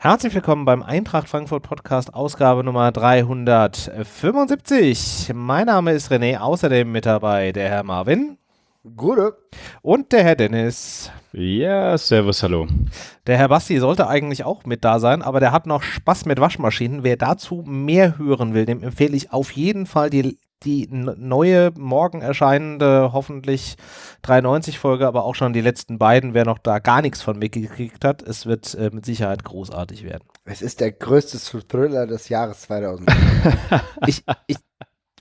Herzlich willkommen beim Eintracht Frankfurt Podcast, Ausgabe Nummer 375. Mein Name ist René, außerdem mit dabei der Herr Marvin. Gute. Und der Herr Dennis. Ja, servus, hallo. Der Herr Basti sollte eigentlich auch mit da sein, aber der hat noch Spaß mit Waschmaschinen. Wer dazu mehr hören will, dem empfehle ich auf jeden Fall die die neue, morgen erscheinende, hoffentlich 93-Folge, aber auch schon die letzten beiden, wer noch da gar nichts von mitgekriegt hat, es wird äh, mit Sicherheit großartig werden. Es ist der größte Thriller des Jahres 2000. ich, ich,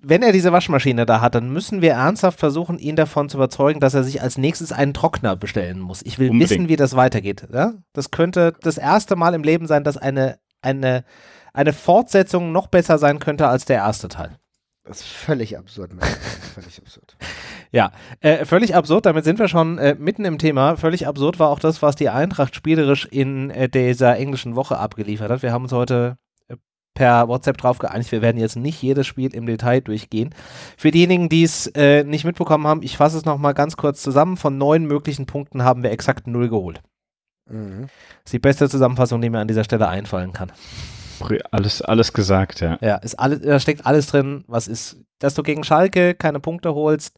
wenn er diese Waschmaschine da hat, dann müssen wir ernsthaft versuchen, ihn davon zu überzeugen, dass er sich als nächstes einen Trockner bestellen muss. Ich will Unbedingt. wissen, wie das weitergeht. Ja? Das könnte das erste Mal im Leben sein, dass eine, eine, eine Fortsetzung noch besser sein könnte als der erste Teil. Das ist völlig absurd. Mann. völlig absurd. Ja, äh, völlig absurd. Damit sind wir schon äh, mitten im Thema. Völlig absurd war auch das, was die Eintracht spielerisch in äh, dieser englischen Woche abgeliefert hat. Wir haben uns heute per WhatsApp drauf geeinigt. Wir werden jetzt nicht jedes Spiel im Detail durchgehen. Für diejenigen, die es äh, nicht mitbekommen haben, ich fasse es nochmal ganz kurz zusammen. Von neun möglichen Punkten haben wir exakt null geholt. Mhm. Das ist die beste Zusammenfassung, die mir an dieser Stelle einfallen kann. Alles, alles gesagt, ja. Ja, ist alles, da steckt alles drin, was ist, dass du gegen Schalke keine Punkte holst.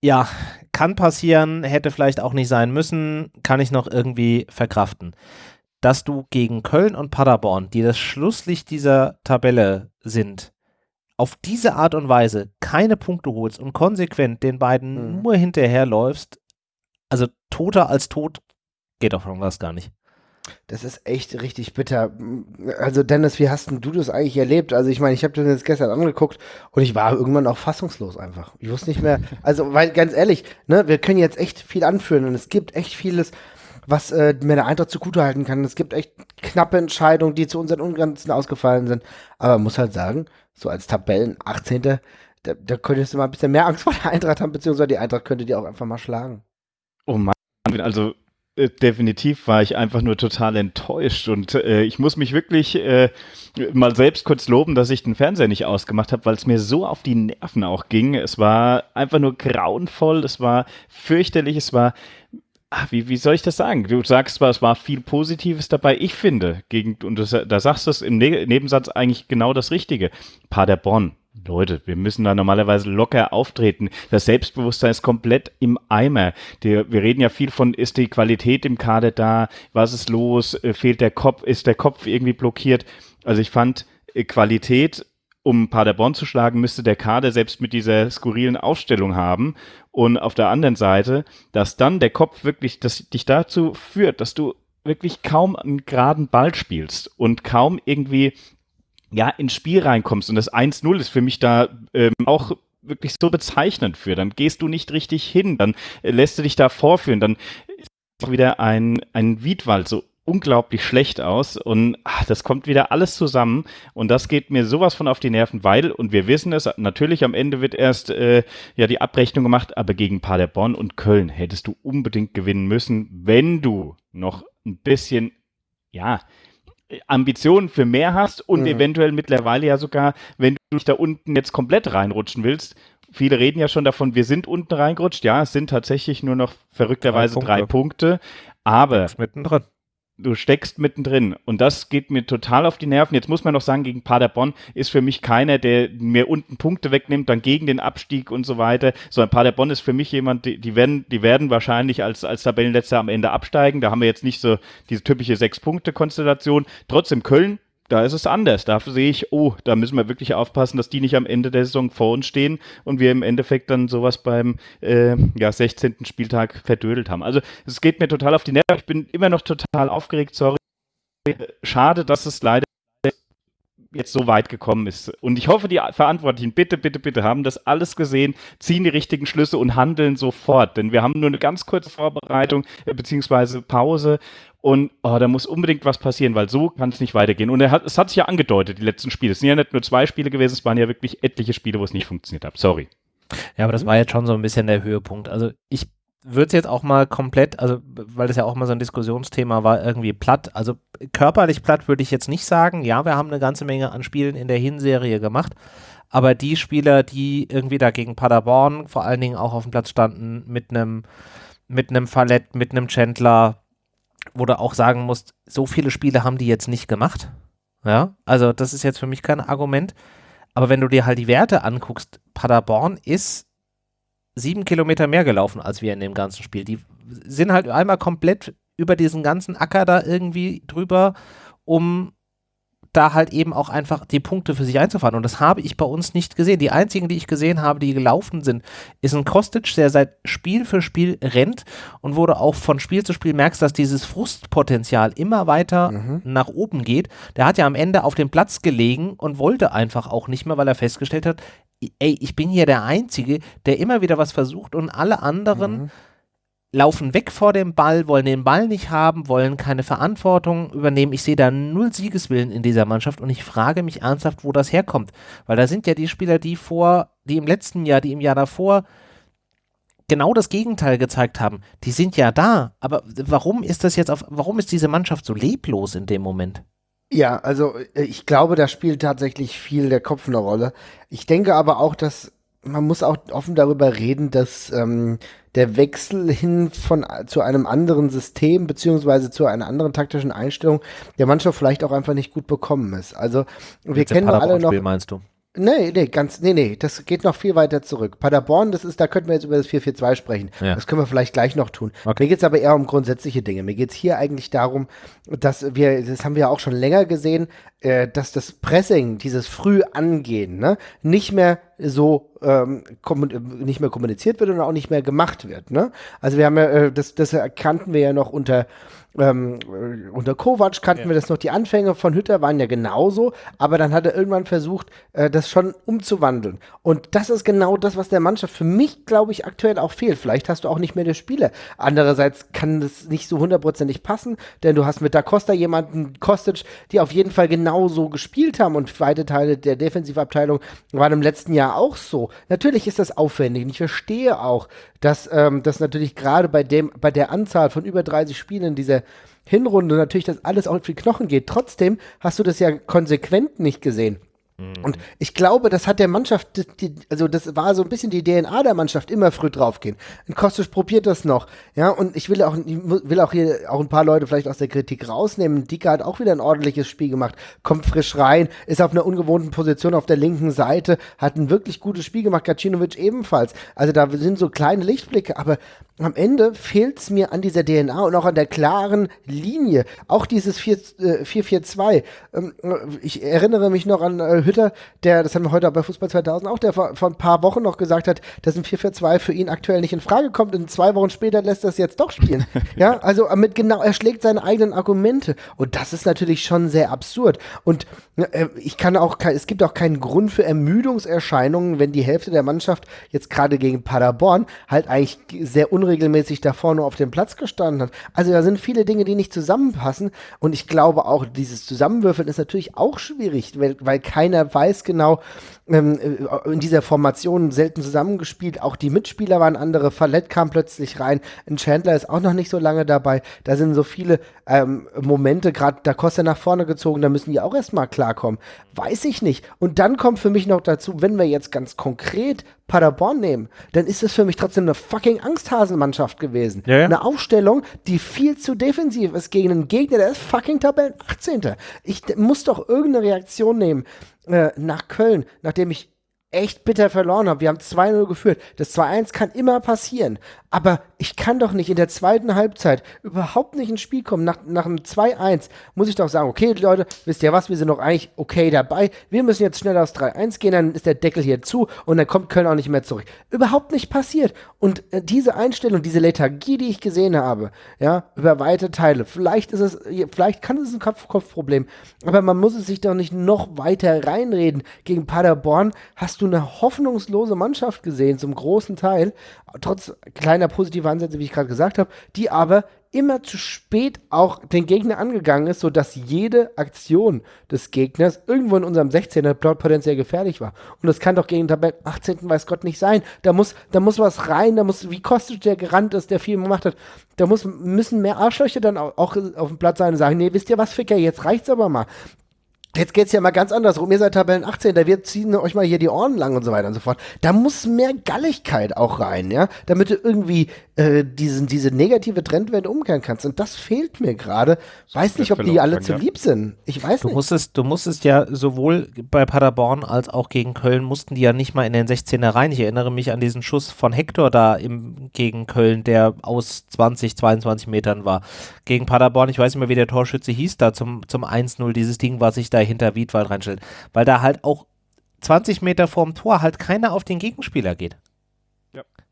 Ja, kann passieren, hätte vielleicht auch nicht sein müssen, kann ich noch irgendwie verkraften. Dass du gegen Köln und Paderborn, die das Schlusslicht dieser Tabelle sind, auf diese Art und Weise keine Punkte holst und konsequent den beiden mhm. nur hinterherläufst, also toter als tot, geht doch von was gar nicht. Das ist echt richtig bitter. Also Dennis, wie hast denn du das eigentlich erlebt? Also ich meine, ich habe das jetzt gestern angeguckt und ich war irgendwann auch fassungslos einfach. Ich wusste nicht mehr, also weil ganz ehrlich, ne, wir können jetzt echt viel anführen und es gibt echt vieles, was äh, mir der Eintracht zugutehalten kann. Es gibt echt knappe Entscheidungen, die zu unseren Ungrenzen ausgefallen sind. Aber man muss halt sagen, so als Tabellen 18. Da, da könntest du mal ein bisschen mehr Angst vor der Eintracht haben, beziehungsweise die Eintracht könnte die auch einfach mal schlagen. Oh Mann, also äh, definitiv war ich einfach nur total enttäuscht und äh, ich muss mich wirklich äh, mal selbst kurz loben, dass ich den Fernseher nicht ausgemacht habe, weil es mir so auf die Nerven auch ging. Es war einfach nur grauenvoll, es war fürchterlich, es war Ach, wie, wie soll ich das sagen? Du sagst zwar, es war viel Positives dabei. Ich finde, gegen, und das, da sagst du es im ne Nebensatz eigentlich genau das Richtige. Paderborn, Leute, wir müssen da normalerweise locker auftreten. Das Selbstbewusstsein ist komplett im Eimer. Der, wir reden ja viel von, ist die Qualität im Kader da? Was ist los? Äh, fehlt der Kopf? Ist der Kopf irgendwie blockiert? Also ich fand äh, Qualität, um Paderborn zu schlagen, müsste der Kader selbst mit dieser skurrilen Aufstellung haben. Und auf der anderen Seite, dass dann der Kopf wirklich, dass dich dazu führt, dass du wirklich kaum einen geraden Ball spielst und kaum irgendwie ja, ins Spiel reinkommst und das 1-0 ist für mich da ähm, auch wirklich so bezeichnend für. Dann gehst du nicht richtig hin, dann äh, lässt du dich da vorführen, dann ist auch wieder ein, ein Wiedwald so unglaublich schlecht aus und ach, das kommt wieder alles zusammen und das geht mir sowas von auf die Nerven, weil, und wir wissen es, natürlich am Ende wird erst äh, ja die Abrechnung gemacht, aber gegen Paderborn und Köln hättest du unbedingt gewinnen müssen, wenn du noch ein bisschen, ja, Ambitionen für mehr hast und mhm. eventuell mittlerweile ja sogar, wenn du dich da unten jetzt komplett reinrutschen willst. Viele reden ja schon davon, wir sind unten reingerutscht. Ja, es sind tatsächlich nur noch verrückterweise drei Punkte. Drei Punkte aber mittendrin du steckst mittendrin. Und das geht mir total auf die Nerven. Jetzt muss man noch sagen, gegen Paderborn ist für mich keiner, der mir unten Punkte wegnimmt, dann gegen den Abstieg und so weiter. Sondern Paderborn ist für mich jemand, die, die, werden, die werden wahrscheinlich als, als Tabellenletzter am Ende absteigen. Da haben wir jetzt nicht so diese typische Sechs-Punkte-Konstellation. Trotzdem Köln da ist es anders. Da sehe ich, oh, da müssen wir wirklich aufpassen, dass die nicht am Ende der Saison vor uns stehen und wir im Endeffekt dann sowas beim äh, ja, 16. Spieltag verdödelt haben. Also es geht mir total auf die Nerven. Ich bin immer noch total aufgeregt, sorry. Schade, dass es leider jetzt so weit gekommen ist. Und ich hoffe, die Verantwortlichen, bitte, bitte, bitte, haben das alles gesehen, ziehen die richtigen Schlüsse und handeln sofort. Denn wir haben nur eine ganz kurze Vorbereitung äh, beziehungsweise Pause und oh, da muss unbedingt was passieren, weil so kann es nicht weitergehen. Und er hat, es hat sich ja angedeutet, die letzten Spiele. Es sind ja nicht nur zwei Spiele gewesen, es waren ja wirklich etliche Spiele, wo es nicht funktioniert hat. Sorry. Ja, aber das war jetzt schon so ein bisschen der Höhepunkt. Also ich würde es jetzt auch mal komplett, also weil das ja auch mal so ein Diskussionsthema war, irgendwie platt. Also körperlich platt würde ich jetzt nicht sagen. Ja, wir haben eine ganze Menge an Spielen in der Hinserie gemacht. Aber die Spieler, die irgendwie da gegen Paderborn vor allen Dingen auch auf dem Platz standen, mit einem mit einem Fallett, mit einem Chandler, wo du auch sagen musst, so viele Spiele haben die jetzt nicht gemacht. Ja, also das ist jetzt für mich kein Argument. Aber wenn du dir halt die Werte anguckst, Paderborn ist sieben Kilometer mehr gelaufen als wir in dem ganzen Spiel. Die sind halt einmal komplett über diesen ganzen Acker da irgendwie drüber, um da halt eben auch einfach die Punkte für sich einzufahren. Und das habe ich bei uns nicht gesehen. Die einzigen, die ich gesehen habe, die gelaufen sind, ist ein Kostic, der seit Spiel für Spiel rennt und wo du auch von Spiel zu Spiel merkst, dass dieses Frustpotenzial immer weiter mhm. nach oben geht. Der hat ja am Ende auf dem Platz gelegen und wollte einfach auch nicht mehr, weil er festgestellt hat, ey, ich bin hier der Einzige, der immer wieder was versucht und alle anderen mhm laufen weg vor dem Ball, wollen den Ball nicht haben, wollen keine Verantwortung übernehmen. Ich sehe da null Siegeswillen in dieser Mannschaft und ich frage mich ernsthaft, wo das herkommt. Weil da sind ja die Spieler, die vor, die im letzten Jahr, die im Jahr davor genau das Gegenteil gezeigt haben. Die sind ja da, aber warum ist das jetzt auf, warum ist diese Mannschaft so leblos in dem Moment? Ja, also äh, ich glaube, da spielt tatsächlich viel der Kopf eine Rolle. Ich denke aber auch, dass man muss auch offen darüber reden, dass ähm, der Wechsel hin von zu einem anderen System beziehungsweise zu einer anderen taktischen Einstellung der Mannschaft vielleicht auch einfach nicht gut bekommen ist. Also wir kennen alle noch. Meinst du? Nee, nee, ganz, nee, nee, das geht noch viel weiter zurück. Paderborn, das ist, da könnten wir jetzt über das 4-4-2 sprechen. Ja. Das können wir vielleicht gleich noch tun. Okay. Mir geht's aber eher um grundsätzliche Dinge. Mir geht's hier eigentlich darum, dass wir, das haben wir ja auch schon länger gesehen, äh, dass das Pressing, dieses früh angehen, ne, nicht mehr so ähm, nicht mehr kommuniziert wird und auch nicht mehr gemacht wird. Ne? Also wir haben ja, äh, das, das erkannten wir ja noch unter ähm, unter Kovac kannten ja. wir das noch, die Anfänge von Hütter waren ja genauso, aber dann hat er irgendwann versucht, äh, das schon umzuwandeln. Und das ist genau das, was der Mannschaft für mich, glaube ich, aktuell auch fehlt. Vielleicht hast du auch nicht mehr die Spiele. Andererseits kann das nicht so hundertprozentig passen, denn du hast mit Da Costa jemanden, Kostic, die auf jeden Fall genauso gespielt haben und weite Teile der Defensivabteilung waren im letzten Jahr auch so. Natürlich ist das aufwendig und ich verstehe auch, dass ähm, das natürlich gerade bei dem, bei der Anzahl von über 30 Spielen in dieser Hinrunde natürlich das alles auf die Knochen geht. Trotzdem hast du das ja konsequent nicht gesehen. Mhm. Und ich glaube, das hat der Mannschaft, die, also das war so ein bisschen die DNA der Mannschaft, immer früh draufgehen. Und Kostic probiert das noch. Ja, und ich will auch, ich will auch hier auch ein paar Leute vielleicht aus der Kritik rausnehmen. Dika hat auch wieder ein ordentliches Spiel gemacht, kommt frisch rein, ist auf einer ungewohnten Position auf der linken Seite, hat ein wirklich gutes Spiel gemacht, Gacinovic ebenfalls. Also da sind so kleine Lichtblicke, aber am Ende fehlt es mir an dieser DNA und auch an der klaren Linie. Auch dieses 4-4-2. Äh, ähm, ich erinnere mich noch an äh, Hütter, der, das haben wir heute bei Fußball 2000 auch, der vor, vor ein paar Wochen noch gesagt hat, dass ein 4-4-2 für ihn aktuell nicht in Frage kommt und zwei Wochen später lässt er es jetzt doch spielen. ja, also mit genau, er schlägt seine eigenen Argumente und das ist natürlich schon sehr absurd. Und äh, ich kann auch, es gibt auch keinen Grund für Ermüdungserscheinungen, wenn die Hälfte der Mannschaft jetzt gerade gegen Paderborn halt eigentlich sehr unregelmäßig unregelmäßig da vorne auf dem Platz gestanden hat. Also da sind viele Dinge, die nicht zusammenpassen. Und ich glaube auch, dieses Zusammenwürfeln ist natürlich auch schwierig, weil, weil keiner weiß genau, ähm, äh, in dieser Formation selten zusammengespielt. Auch die Mitspieler waren andere. Fallett kam plötzlich rein. Ein Chandler ist auch noch nicht so lange dabei. Da sind so viele ähm, Momente, gerade da Costa nach vorne gezogen, da müssen die auch erstmal klarkommen. Weiß ich nicht. Und dann kommt für mich noch dazu, wenn wir jetzt ganz konkret Paderborn nehmen, dann ist es für mich trotzdem eine fucking Angsthasenmannschaft gewesen. Ja, ja. Eine Aufstellung, die viel zu defensiv ist gegen einen Gegner, der ist fucking Tabellen 18. Ich muss doch irgendeine Reaktion nehmen äh, nach Köln, nachdem ich echt bitter verloren habe. Wir haben 2-0 geführt. Das 2-1 kann immer passieren. Aber ich kann doch nicht in der zweiten Halbzeit überhaupt nicht ins Spiel kommen. Nach, nach einem 2-1 muss ich doch sagen, okay, Leute, wisst ihr was, wir sind noch eigentlich okay dabei. Wir müssen jetzt schnell aufs 3-1 gehen, dann ist der Deckel hier zu und dann kommt Köln auch nicht mehr zurück. Überhaupt nicht passiert. Und äh, diese Einstellung, diese Lethargie, die ich gesehen habe, ja, über weite Teile, vielleicht ist es, vielleicht kann es ein Kopf-Kopf-Problem, aber man muss es sich doch nicht noch weiter reinreden. Gegen Paderborn hast du eine hoffnungslose Mannschaft gesehen, zum großen Teil, trotz kleiner kleiner positiver Ansätze, wie ich gerade gesagt habe, die aber immer zu spät auch den Gegner angegangen ist, sodass jede Aktion des Gegners irgendwo in unserem 16er dort potenziell gefährlich war. Und das kann doch gegen den Tabellen 18. weiß Gott nicht sein. Da muss, da muss was rein, da muss, wie Kostic der gerannt ist, der viel gemacht hat, da muss, müssen mehr Arschlöcher dann auch, auch auf dem Platz sein und sagen, nee, wisst ihr was, Ficker, jetzt reicht's aber mal. Jetzt geht's ja mal ganz andersrum. Ihr seid Tabellen 18, da wir ziehen euch mal hier die Ohren lang und so weiter und so fort. Da muss mehr Galligkeit auch rein, ja, damit du irgendwie äh, diesen, diese negative Trendwende umkehren kannst. Und das fehlt mir gerade. Weiß nicht, ob die alle zu lieb sind. Ich weiß Du nicht. musstest, du musstest ja sowohl bei Paderborn als auch gegen Köln mussten die ja nicht mal in den 16er rein. Ich erinnere mich an diesen Schuss von Hector da im, gegen Köln, der aus 20, 22 Metern war. Gegen Paderborn, ich weiß nicht mehr, wie der Torschütze hieß, da zum, zum 1-0, dieses Ding, was sich da hinter Wiedwald reinstellt. Weil da halt auch 20 Meter vorm Tor halt keiner auf den Gegenspieler geht.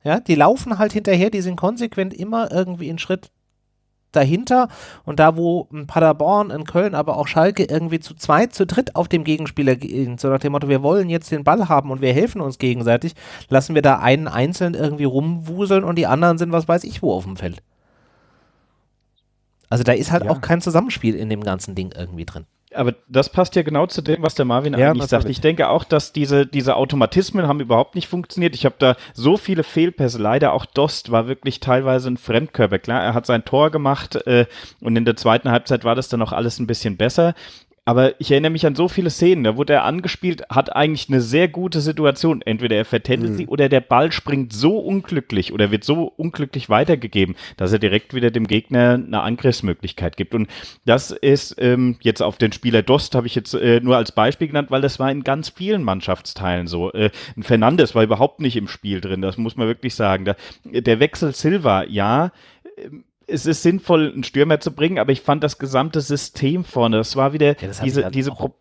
Ja. Die laufen halt hinterher, die sind konsequent immer irgendwie einen Schritt dahinter und da, wo ein Paderborn, ein Köln, aber auch Schalke irgendwie zu zweit, zu dritt auf dem Gegenspieler gehen, so nach dem Motto, wir wollen jetzt den Ball haben und wir helfen uns gegenseitig, lassen wir da einen einzeln irgendwie rumwuseln und die anderen sind was weiß ich wo auf dem Feld. Also da ist halt Ja. auch kein Zusammenspiel in dem ganzen Ding irgendwie drin. Aber das passt ja genau zu dem, was der Marvin Ja, eigentlich sagt. Ich denke auch, dass diese, diese Automatismen haben überhaupt nicht funktioniert. Ich habe da so viele Fehlpässe. Leider auch Dost war wirklich teilweise ein Fremdkörper. Klar, er hat sein Tor gemacht äh, und in der zweiten Halbzeit war das dann auch alles ein bisschen besser. Aber ich erinnere mich an so viele Szenen, da wurde er angespielt, hat eigentlich eine sehr gute Situation. Entweder er vertändelt sie oder der Ball springt so unglücklich oder wird so unglücklich weitergegeben, dass er direkt wieder dem Gegner eine Angriffsmöglichkeit gibt. Und das ist ähm, jetzt auf den Spieler Dost, habe ich jetzt äh, nur als Beispiel genannt, weil das war in ganz vielen Mannschaftsteilen so. Äh, ein Fernandes war überhaupt nicht im Spiel drin, das muss man wirklich sagen. Da, der Wechsel Silva, ja, es ist sinnvoll, einen Stürmer zu bringen, aber ich fand das gesamte System vorne, das war wieder das hab diese, halt diese Pro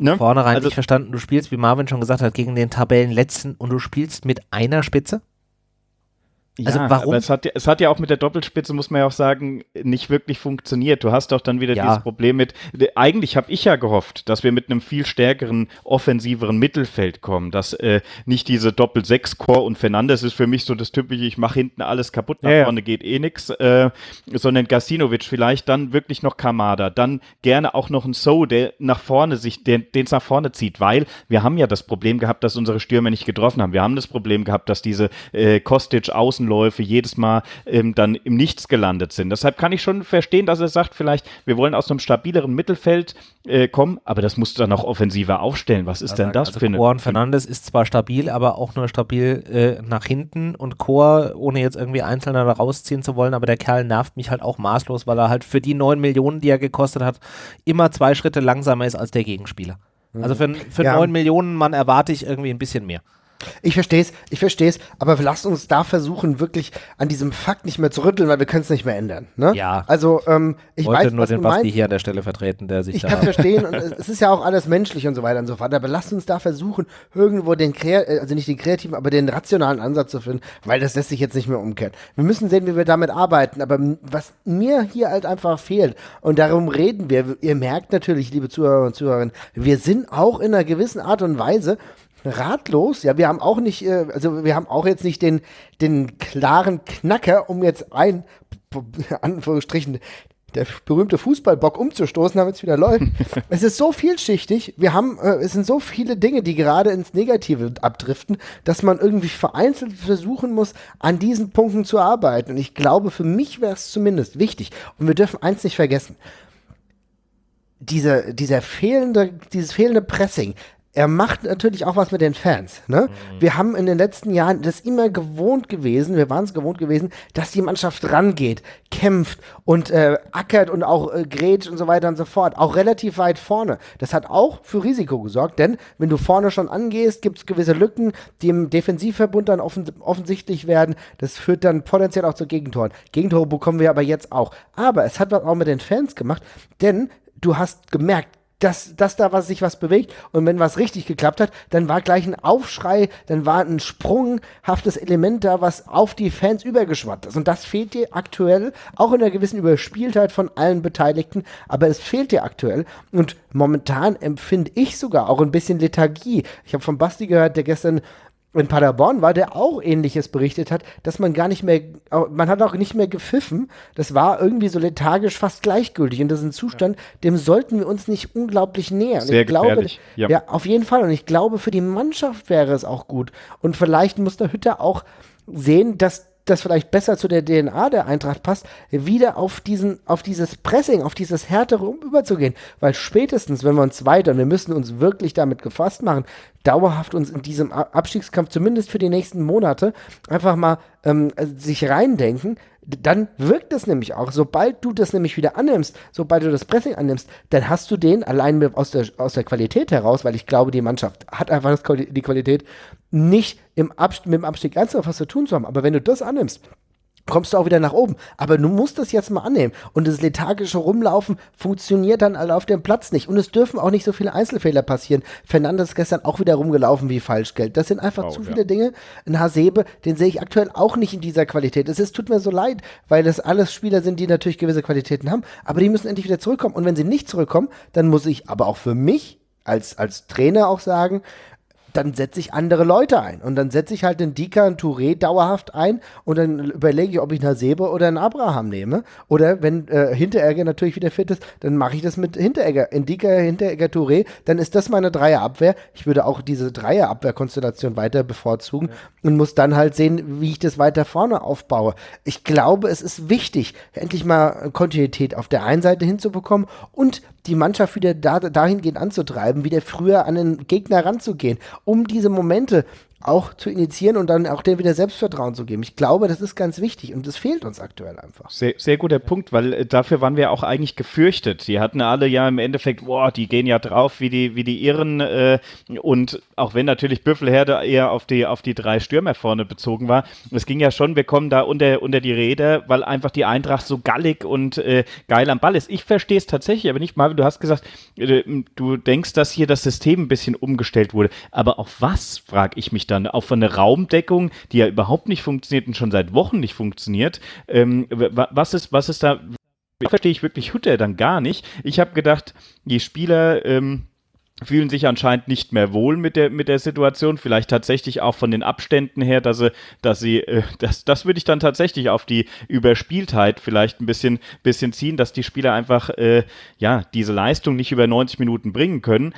ne? Vornherein Also- nicht verstanden, du spielst, wie Marvin schon gesagt hat, gegen den Tabellenletzten und du spielst mit einer Spitze? Also ja, warum- Aber es hat, ja- es hat ja auch mit der Doppelspitze, muss man ja auch sagen, nicht wirklich funktioniert. Du hast doch dann wieder Ja. dieses Problem mit, eigentlich habe ich ja gehofft, dass wir mit einem viel stärkeren, offensiveren Mittelfeld kommen, dass äh, nicht diese Doppel-Sechs-Core und Fernandes ist für mich so das typische, ich mache hinten alles kaputt, nach Ja, vorne geht eh nix, äh, sondern Gasinovic vielleicht, dann wirklich noch Kamada, dann gerne auch noch ein So, der nach vorne sich, den es nach vorne zieht, weil wir haben ja das Problem gehabt, dass unsere Stürmer nicht getroffen haben. Wir haben das Problem gehabt, dass diese äh, Kostic-Außenläufe jedes Mal ähm, dann im Nichts gelandet sind. Deshalb kann ich schon verstehen, dass er sagt, vielleicht, wir wollen aus einem stabileren Mittelfeld äh, kommen, aber das musst du dann auch offensiver aufstellen. Was ist denn das also für eine. Und Fernandes ist zwar stabil, aber auch nur stabil äh, nach hinten und Chor, ohne jetzt irgendwie Einzelner da rausziehen zu wollen, aber der Kerl nervt mich halt auch maßlos, weil er halt für die 9 Millionen, die er gekostet hat, immer zwei Schritte langsamer ist als der Gegenspieler. Also für, für Ja. 9 Millionen, man erwarte ich irgendwie ein bisschen mehr. Ich verstehe es, ich verstehe es, aber lasst uns da versuchen, wirklich an diesem Fakt nicht mehr zu rütteln, weil wir können es nicht mehr ändern. Ne? Ja. Also, ähm, ich Ich wollte weiß, nur was den du Basti meinst. hier an der Stelle vertreten, der sich Ich da... kann verstehen und es ist ja auch alles menschlich und so weiter und so fort, aber lasst uns da versuchen, irgendwo den, äh, also nicht den kreativen, aber den rationalen Ansatz zu finden, weil das lässt sich jetzt nicht mehr umkehren. Wir müssen sehen, wie wir damit arbeiten, aber was mir hier halt einfach fehlt und darum reden wir, ihr merkt natürlich, liebe Zuhörer und Zuhörerinnen, wir sind auch in einer gewissen Art und Weise ratlos. Ja, wir haben auch nicht, äh, also wir haben auch jetzt nicht den, den klaren Knacker, um jetzt ein, Anführungsstrichen, der berühmte Fußballbock umzustoßen, damit es wieder läuft. es ist so vielschichtig. Wir haben, äh, es sind so viele Dinge, die gerade ins Negative abdriften, dass man irgendwie vereinzelt versuchen muss, an diesen Punkten zu arbeiten. Und ich glaube, für mich wäre es zumindest wichtig. Und wir dürfen eins nicht vergessen dieser, dieser fehlende, dieses fehlende Pressing, er macht natürlich auch was mit den Fans. Ne? Wir haben in den letzten Jahren das immer gewohnt gewesen, wir waren es gewohnt gewesen, dass die Mannschaft rangeht, kämpft und äh, ackert und auch äh, grätscht und so weiter und so fort. Auch relativ weit vorne. Das hat auch für Risiko gesorgt, denn wenn du vorne schon angehst, gibt es gewisse Lücken, die im Defensivverbund dann offen, offensichtlich werden. Das führt dann potenziell auch zu Gegentoren. Gegentore bekommen wir aber jetzt auch. Aber es hat was auch mit den Fans gemacht, denn du hast gemerkt, dass, dass da was, sich was bewegt und wenn was richtig geklappt hat, dann war gleich ein Aufschrei, dann war ein sprunghaftes Element da, was auf die Fans übergeschwappt ist. Und das fehlt dir aktuell, auch in einer gewissen Überspieltheit von allen Beteiligten, aber es fehlt dir aktuell. Und momentan empfinde ich sogar auch ein bisschen Lethargie. Ich habe von Basti gehört, der gestern in Paderborn war, der auch ähnliches berichtet hat, dass man gar nicht mehr, man hat auch nicht mehr gepfiffen. Das war irgendwie so lethargisch fast gleichgültig. Und das ist ein Zustand, dem sollten wir uns nicht unglaublich nähern. Sehr ich glaube, gefährlich, ja. ja. auf jeden Fall. Und ich glaube, für die Mannschaft wäre es auch gut. Und vielleicht muss der Hütter auch sehen, dass das vielleicht besser zu der DNA der Eintracht passt, wieder auf diesen, auf dieses Pressing, auf dieses härtere überzugehen. Weil spätestens, wenn wir uns weiter, und wir müssen uns wirklich damit gefasst machen, dauerhaft uns in diesem Abstiegskampf, zumindest für die nächsten Monate, einfach mal ähm, sich reindenken, dann wirkt es nämlich auch. Sobald du das nämlich wieder annimmst, sobald du das Pressing annimmst, dann hast du den allein aus der, aus der Qualität heraus, weil ich glaube, die Mannschaft hat einfach das, die Qualität, nicht im mit dem Abstieg ernsthaft was zu tun zu haben. Aber wenn du das annimmst, kommst du auch wieder nach oben. Aber du musst das jetzt mal annehmen. Und das lethargische Rumlaufen funktioniert dann alle auf dem Platz nicht. Und es dürfen auch nicht so viele Einzelfehler passieren. Fernandes ist gestern auch wieder rumgelaufen wie Falschgeld. Das sind einfach oh, zu ja. viele Dinge. Ein Hasebe, den sehe ich aktuell auch nicht in dieser Qualität. Es ist, tut mir so leid, weil das alles Spieler sind, die natürlich gewisse Qualitäten haben. Aber die müssen endlich wieder zurückkommen. Und wenn sie nicht zurückkommen, dann muss ich aber auch für mich als, als Trainer auch sagen, dann setze ich andere Leute ein. Und dann setze ich halt den Dika, einen Touré dauerhaft ein und dann überlege ich, ob ich einen Sebe oder einen Abraham nehme. Oder wenn äh, Hinteregger natürlich wieder fit ist, dann mache ich das mit Hinteregger. Indika, Hinteregger, Touré, dann ist das meine Dreierabwehr. Ich würde auch diese Dreierabwehrkonstellation weiter bevorzugen ja. und muss dann halt sehen, wie ich das weiter vorne aufbaue. Ich glaube, es ist wichtig, endlich mal Kontinuität auf der einen Seite hinzubekommen und die Mannschaft wieder da, dahingehend anzutreiben, wieder früher an den Gegner ranzugehen, um diese Momente auch zu initiieren und dann auch dem wieder Selbstvertrauen zu geben. Ich glaube, das ist ganz wichtig und das fehlt uns aktuell einfach. Sehr, sehr guter Punkt, weil äh, dafür waren wir auch eigentlich gefürchtet. Die hatten alle ja im Endeffekt, boah, die gehen ja drauf wie die, wie die Irren äh, und auch wenn natürlich Büffelherde eher auf die, auf die drei Stürmer vorne bezogen war, es ging ja schon, wir kommen da unter, unter die Räder, weil einfach die Eintracht so gallig und äh, geil am Ball ist. Ich verstehe es tatsächlich, aber nicht mal, du hast gesagt, äh, du denkst, dass hier das System ein bisschen umgestellt wurde, aber auf was, frage ich mich dann, auch von der Raumdeckung, die ja überhaupt nicht funktioniert und schon seit Wochen nicht funktioniert. Ähm, was ist, was ist da? Verstehe ich wirklich Hutter dann gar nicht. Ich habe gedacht, die Spieler ähm, fühlen sich anscheinend nicht mehr wohl mit der, mit der Situation. Vielleicht tatsächlich auch von den Abständen her, dass sie, dass sie, äh, das, das würde ich dann tatsächlich auf die Überspieltheit vielleicht ein bisschen, bisschen ziehen, dass die Spieler einfach, äh, ja, diese Leistung nicht über 90 Minuten bringen können.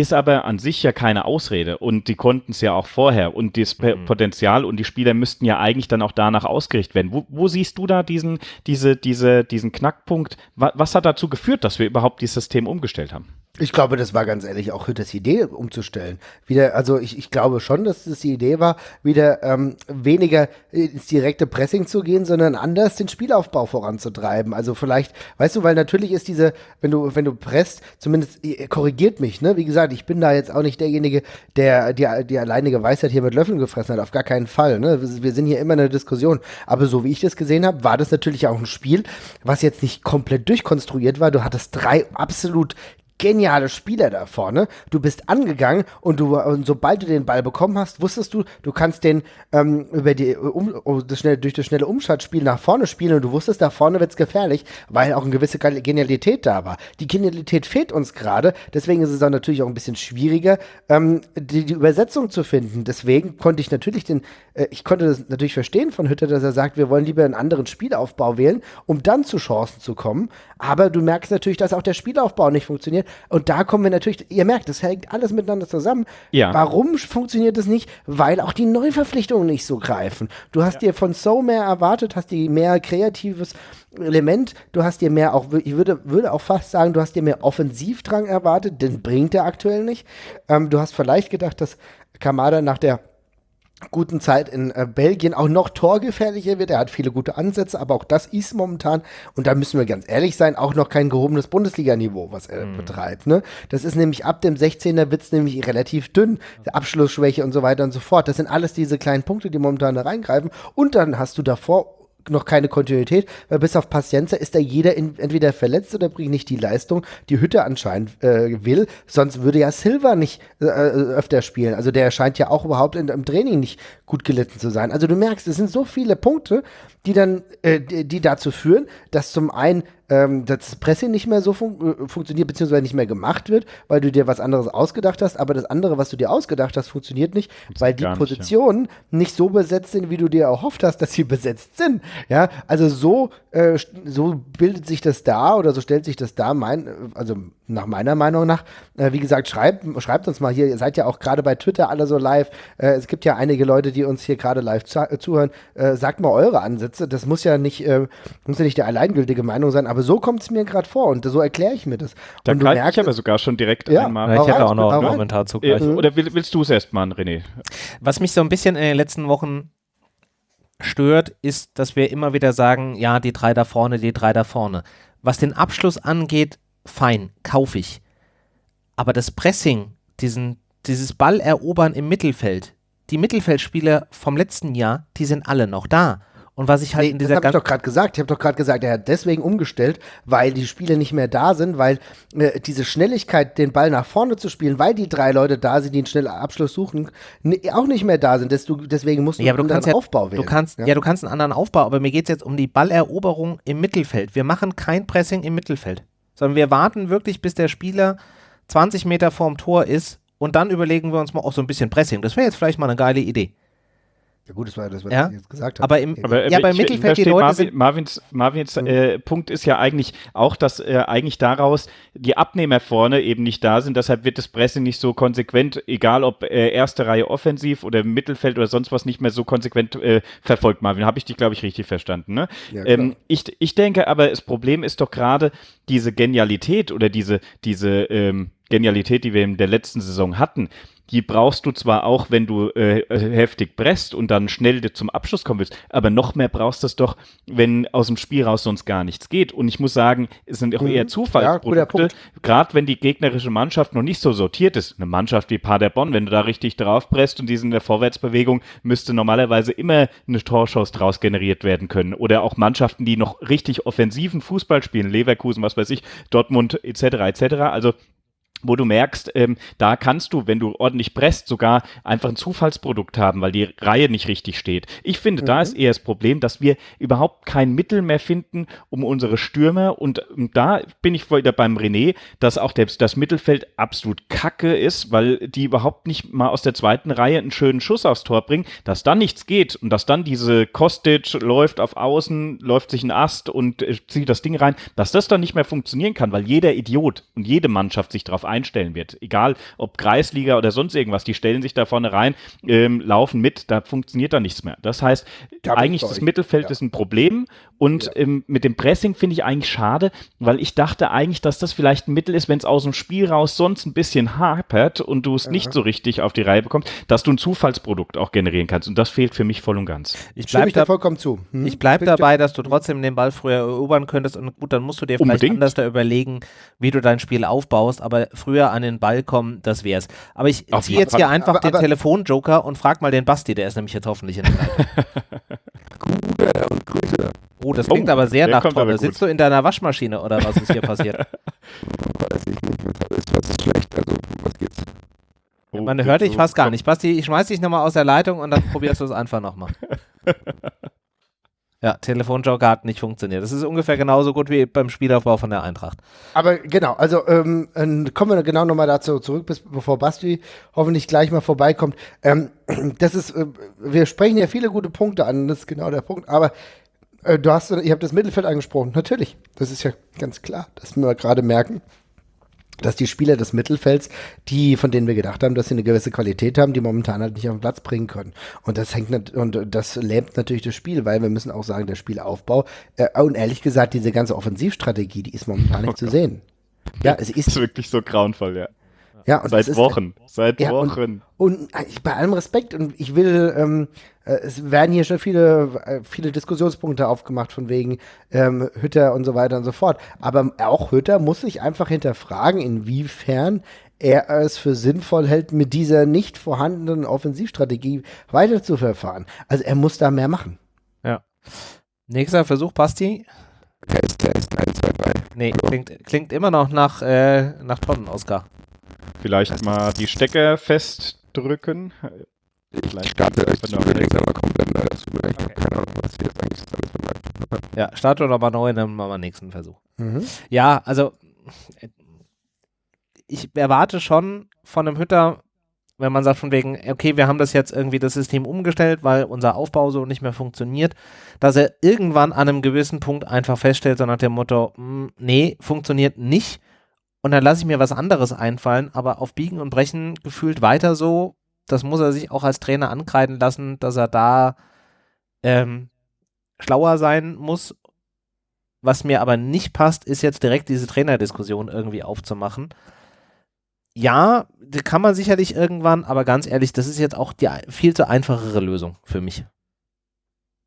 Ist aber an sich ja keine Ausrede und die konnten es ja auch vorher und das mhm. Potenzial und die Spieler müssten ja eigentlich dann auch danach ausgerichtet werden. Wo, wo siehst du da diesen, diese, diese, diesen Knackpunkt? Was, was hat dazu geführt, dass wir überhaupt dieses System umgestellt haben? Ich glaube, das war ganz ehrlich auch Hütters Idee, umzustellen. Wieder, also ich, ich glaube schon, dass das die Idee war, wieder ähm, weniger ins direkte Pressing zu gehen, sondern anders den Spielaufbau voranzutreiben. Also vielleicht, weißt du, weil natürlich ist diese, wenn du, wenn du presst, zumindest korrigiert mich, ne? Wie gesagt, ich bin da jetzt auch nicht derjenige, der die, die alleinige Weisheit hier mit Löffeln gefressen hat. Auf gar keinen Fall. Ne? Wir sind hier immer in einer Diskussion. Aber so wie ich das gesehen habe, war das natürlich auch ein Spiel, was jetzt nicht komplett durchkonstruiert war. Du hattest drei absolut geniale Spieler da vorne. Du bist angegangen und du, und sobald du den Ball bekommen hast, wusstest du, du kannst den ähm, über die, um, das schnell, durch das schnelle Umschaltspiel nach vorne spielen und du wusstest, da vorne wird es gefährlich, weil auch eine gewisse Genialität da war. Die Genialität fehlt uns gerade, deswegen ist es dann natürlich auch ein bisschen schwieriger, ähm, die, die, Übersetzung zu finden. Deswegen konnte ich natürlich den, äh, ich konnte das natürlich verstehen von Hütter, dass er sagt, wir wollen lieber einen anderen Spielaufbau wählen, um dann zu Chancen zu kommen. Aber du merkst natürlich, dass auch der Spielaufbau nicht funktioniert. Und da kommen wir natürlich, ihr merkt, das hängt alles miteinander zusammen. Ja. Warum funktioniert das nicht? Weil auch die Neuverpflichtungen nicht so greifen. Du hast ja. dir von So mehr erwartet, hast dir mehr kreatives Element, du hast dir mehr auch, ich würde, würde auch fast sagen, du hast dir mehr Offensivdrang erwartet, den bringt er aktuell nicht. Ähm, du hast vielleicht gedacht, dass Kamada nach der guten Zeit in äh, Belgien auch noch torgefährlicher wird. Er hat viele gute Ansätze, aber auch das ist momentan, und da müssen wir ganz ehrlich sein, auch noch kein gehobenes Bundesliga-Niveau, was er mhm. betreibt. Ne? Das ist nämlich ab dem 16er wird es nämlich relativ dünn, Abschlussschwäche und so weiter und so fort. Das sind alles diese kleinen Punkte, die momentan da reingreifen. Und dann hast du davor noch keine Kontinuität, weil bis auf Paciencia ist da jeder in, entweder verletzt oder bringt nicht die Leistung, die Hütte anscheinend äh, will. Sonst würde ja Silva nicht äh, äh, öfter spielen. Also der scheint ja auch überhaupt in, im Training nicht gut gelitten zu sein. Also du merkst, es sind so viele Punkte, die dann, äh, die, dazu führen, dass zum einen ähm, das Pressing nicht mehr so fun äh, funktioniert, beziehungsweise nicht mehr gemacht wird, weil du dir was anderes ausgedacht hast, aber das andere, was du dir ausgedacht hast, funktioniert nicht, das weil die Positionen nicht, ja. nicht, so besetzt sind, wie du dir erhofft hast, dass sie besetzt sind. Ja, also so, äh, so bildet sich das da oder so stellt sich das da, mein, also nach meiner Meinung nach. Äh, wie gesagt, schreibt, schreibt uns mal hier, ihr seid ja auch gerade bei Twitter alle so live. Äh, es gibt ja einige Leute, die uns hier gerade live äh, zuhören. Äh, sagt mal eure Ansätze. Das muss ja nicht, muss ja nicht die alleingültige Meinung sein, aber so kommt es mir gerade vor und so erkläre ich mir das. Da und merkst, ich aber sogar schon direkt ja, einmal. Ja, ich hätte auch noch einen Kommentar zu gleich. Oder willst du es erst mal, René? Was mich so ein bisschen in den letzten Wochen stört, ist, dass wir immer wieder sagen, ja, die drei da vorne, die drei da vorne. Was den Abschluss angeht, fein, kaufe ich. Aber das Pressing, diesen, dieses Ballerobern im Mittelfeld, die Mittelfeldspieler vom letzten Jahr, die sind alle noch da. Und was ich halt nee, in dieser Das habe ich doch gerade gesagt. Ich habe doch gerade gesagt, er hat deswegen umgestellt, weil die Spieler nicht mehr da sind, weil äh, diese Schnelligkeit, den Ball nach vorne zu spielen, weil die drei Leute da sind, die einen schnellen Abschluss suchen, auch nicht mehr da sind. deswegen musst du ja, einen anderen ja, Aufbau wählen. Du kannst, ja. ja. du kannst einen anderen Aufbau, aber mir geht es jetzt um die Balleroberung im Mittelfeld. Wir machen kein Pressing im Mittelfeld, sondern wir warten wirklich, bis der Spieler 20 Meter vorm Tor ist und dann überlegen wir uns mal auch so ein bisschen Pressing. Das wäre jetzt vielleicht mal eine geile Idee. Ja gut, das war das, was ja? ich jetzt gesagt habe. Aber, im, aber ja, beim Mittelfeld die Leute Marvin, Marvins, Marvins mhm. äh, Punkt ist ja eigentlich auch, dass äh, eigentlich daraus die Abnehmer vorne eben nicht da sind. Deshalb wird das Pressing nicht so konsequent, egal ob äh, erste Reihe offensiv oder Mittelfeld oder sonst was, nicht mehr so konsequent äh, verfolgt. Marvin, habe ich dich, glaube ich, richtig verstanden. Ne? Ja, ähm, ich, ich denke aber, das Problem ist doch gerade diese Genialität oder diese, diese ähm, Genialität, die wir in der letzten Saison hatten, die brauchst du zwar auch, wenn du äh, heftig presst und dann schnell zum Abschluss kommen willst, aber noch mehr brauchst du es doch, wenn aus dem Spiel raus sonst gar nichts geht. Und ich muss sagen, es sind auch eher mhm. Zufallsprodukte, ja, gerade wenn die gegnerische Mannschaft noch nicht so sortiert ist. Eine Mannschaft wie Paderborn, wenn du da richtig drauf presst und die sind in der Vorwärtsbewegung, müsste normalerweise immer eine Torschuss draus generiert werden können. Oder auch Mannschaften, die noch richtig offensiven Fußball spielen, Leverkusen, was weiß ich, Dortmund etc. etc. Also wo du merkst, ähm, da kannst du, wenn du ordentlich presst, sogar einfach ein Zufallsprodukt haben, weil die Reihe nicht richtig steht. Ich finde, mhm. da ist eher das Problem, dass wir überhaupt kein Mittel mehr finden, um unsere Stürmer und, und da bin ich wieder beim René, dass auch der, das Mittelfeld absolut kacke ist, weil die überhaupt nicht mal aus der zweiten Reihe einen schönen Schuss aufs Tor bringen, dass dann nichts geht und dass dann diese Kostic läuft auf Außen, läuft sich ein Ast und äh, zieht das Ding rein, dass das dann nicht mehr funktionieren kann, weil jeder Idiot und jede Mannschaft sich darauf einstellen wird. Egal ob Kreisliga oder sonst irgendwas, die stellen sich da vorne rein, ähm, laufen mit, da funktioniert da nichts mehr. Das heißt, da eigentlich das Mittelfeld ja. ist ein Problem und ja. ähm, mit dem Pressing finde ich eigentlich schade, weil ich dachte eigentlich, dass das vielleicht ein Mittel ist, wenn es aus dem Spiel raus sonst ein bisschen hapert und du es ja. nicht so richtig auf die Reihe bekommst, dass du ein Zufallsprodukt auch generieren kannst. Und das fehlt für mich voll und ganz. Ich bleibe da vollkommen zu. Hm? Ich bleibe dabei, dass du trotzdem den Ball früher erobern könntest und gut, dann musst du dir vielleicht Unbedingt. anders da überlegen, wie du dein Spiel aufbaust, aber früher an den Ball kommen, das wär's. Aber ich ziehe jetzt hier einfach aber, aber, den Telefonjoker und frag mal den Basti, der ist nämlich jetzt hoffentlich in der Leitung. Gute und Grüße. Oh, das klingt oh, aber sehr nach Tonne. Sitzt du in deiner Waschmaschine oder was ist hier passiert? Weiß ich nicht, was ist, was ist schlecht, also was geht's? Oh, Man hört dich fast gar nicht. Basti, ich schmeiß dich nochmal aus der Leitung und dann probierst du es einfach nochmal. Ja, Telefonjoker hat nicht funktioniert. Das ist ungefähr genauso gut wie beim Spielaufbau von der Eintracht. Aber genau, also ähm, kommen wir genau nochmal dazu zurück, bis, bevor Basti hoffentlich gleich mal vorbeikommt. Ähm, das ist, äh, wir sprechen ja viele gute Punkte an, das ist genau der Punkt, aber äh, du hast, ihr habt das Mittelfeld angesprochen, natürlich. Das ist ja ganz klar, dass wir gerade merken, dass die Spieler des Mittelfelds, die, von denen wir gedacht haben, dass sie eine gewisse Qualität haben, die momentan halt nicht auf den Platz bringen können. Und das hängt und das lähmt natürlich das Spiel, weil wir müssen auch sagen, der Spielaufbau äh, und ehrlich gesagt, diese ganze Offensivstrategie, die ist momentan nicht okay. zu sehen. Ja, es ist, ist wirklich so grauenvoll, ja. Ja, und seit Wochen, ist, seit ja, Wochen. Und, und, bei allem Respekt, und ich will, ähm, äh, es werden hier schon viele, äh, viele Diskussionspunkte aufgemacht von wegen ähm, Hütter und so weiter und so fort. Aber auch Hütter muss sich einfach hinterfragen, inwiefern er es für sinnvoll hält, mit dieser nicht vorhandenen Offensivstrategie weiterzuverfahren. Also er muss da mehr machen. Ja. Nächster Versuch, Basti. Test, Test, 1, 2, 3. Nee, klingt, klingt immer noch nach, äh, nach Tonnen, Oskar. Vielleicht mal die Stecker festdrücken. Ich starte euch zu aber komplett neu. Das tut mir okay. keine Ahnung, was hier jetzt eigentlich alles von Ja, starte nochmal neu, dann machen wir nächsten Versuch. Mhm. Ja, also ich erwarte schon von einem Hütter, wenn man sagt von wegen, okay, wir haben das jetzt irgendwie das System umgestellt, weil unser Aufbau so nicht mehr funktioniert, dass er irgendwann an einem gewissen Punkt einfach feststellt, so nach dem Motto, hm, nee, funktioniert nicht und dann lasse ich mir was anderes einfallen, aber auf Biegen und Brechen gefühlt weiter so, das muss er sich auch als Trainer ankreiden lassen, dass er da ähm, schlauer sein muss. Was mir aber nicht passt, ist jetzt direkt diese Trainerdiskussion irgendwie aufzumachen ja, kann man sicherlich irgendwann, aber ganz ehrlich, das ist jetzt auch die viel zu einfachere Lösung für mich.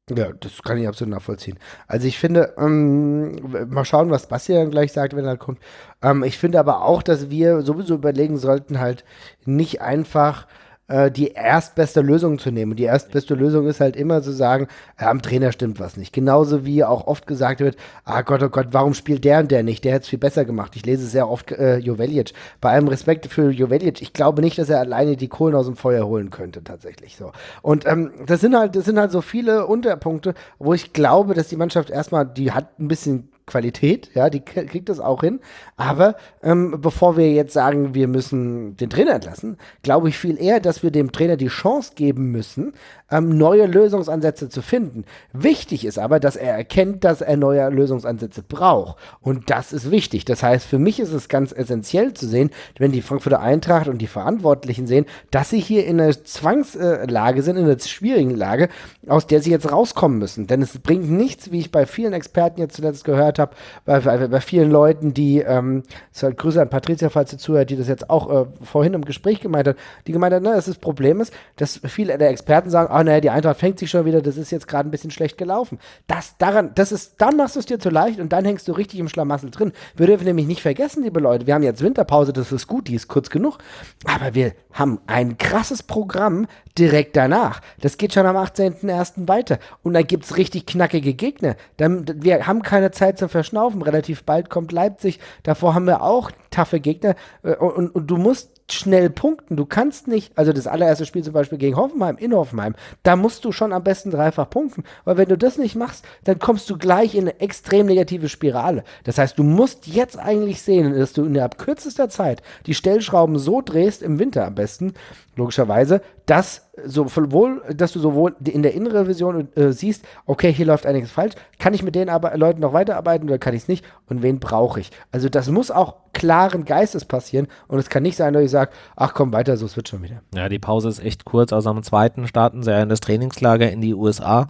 Ja, das kann ich absolut nachvollziehen. Also ich finde, ähm, mal schauen, was Basti dann gleich sagt, wenn er kommt. Ähm, ich finde aber auch, dass wir sowieso überlegen sollten, halt nicht einfach äh, die erstbeste Lösung zu nehmen. Und die erstbeste Lösung ist halt immer zu sagen, ja, am Trainer stimmt was nicht. Genauso wie auch oft gesagt wird, ah Gott, oh Gott, warum spielt der und der nicht? Der hätte es viel besser gemacht. Ich lese sehr oft äh, Jovelic. Bei allem Respekt für Jovelic, ich glaube nicht, dass er alleine die Kohlen aus dem Feuer holen könnte, tatsächlich so. Und ähm, das sind halt, das sind halt so viele Unterpunkte, wo ich glaube, dass die Mannschaft erstmal, die hat ein bisschen Qualität, ja, die kriegt das auch hin. Aber ähm, bevor wir jetzt sagen, wir müssen den Trainer entlassen, glaube ich viel eher, dass wir dem Trainer die Chance geben müssen, ähm, neue Lösungsansätze zu finden. Wichtig ist aber, dass er erkennt, dass er neue Lösungsansätze braucht. Und das ist wichtig. Das heißt, für mich ist es ganz essentiell zu sehen, wenn die Frankfurter Eintracht und die Verantwortlichen sehen, dass sie hier in einer Zwangslage sind, in einer schwierigen Lage, aus der sie jetzt rauskommen müssen. Denn es bringt nichts, wie ich bei vielen Experten jetzt zuletzt gehört habe, bei, bei, bei, vielen Leuten, die, ähm, Grüße an Patricia, falls sie zuhört, die das jetzt auch äh, vorhin im Gespräch gemeint hat, die gemeint hat, na, das, das Problem ist, dass viele der Experten sagen, ah, naja, die Eintracht fängt sich schon wieder, das ist jetzt gerade ein bisschen schlecht gelaufen. Das daran, das ist, dann machst du es dir zu leicht und dann hängst du richtig im Schlamassel drin. Wir dürfen nämlich nicht vergessen, liebe Leute, wir haben jetzt Winterpause, das ist gut, die ist kurz genug, aber wir haben ein krasses Programm direkt danach. Das geht schon am 18.01. weiter und dann gibt es richtig knackige Gegner. Wir haben keine Zeit zum Verschnaufen. Relativ bald kommt Leipzig. Davor haben wir auch taffe Gegner äh, und, und, und du musst schnell punkten. Du kannst nicht, also das allererste Spiel zum Beispiel gegen Hoffenheim, in Hoffenheim, da musst du schon am besten dreifach punkten. Weil wenn du das nicht machst, dann kommst du gleich in eine extrem negative Spirale. Das heißt, du musst jetzt eigentlich sehen, dass du innerhalb kürzester Zeit die Stellschrauben so drehst, im Winter am besten, logischerweise, dass sowohl, dass du sowohl in der inneren Vision äh, siehst, okay, hier läuft einiges falsch, kann ich mit den Arbe Leuten noch weiterarbeiten oder kann ich es nicht und wen brauche ich? Also das muss auch klaren Geistes passieren und es kann nicht sein, dass ich sage, ach komm weiter, so es wird schon wieder. Ja, die Pause ist echt kurz, also am zweiten starten sie ja in das Trainingslager in die USA,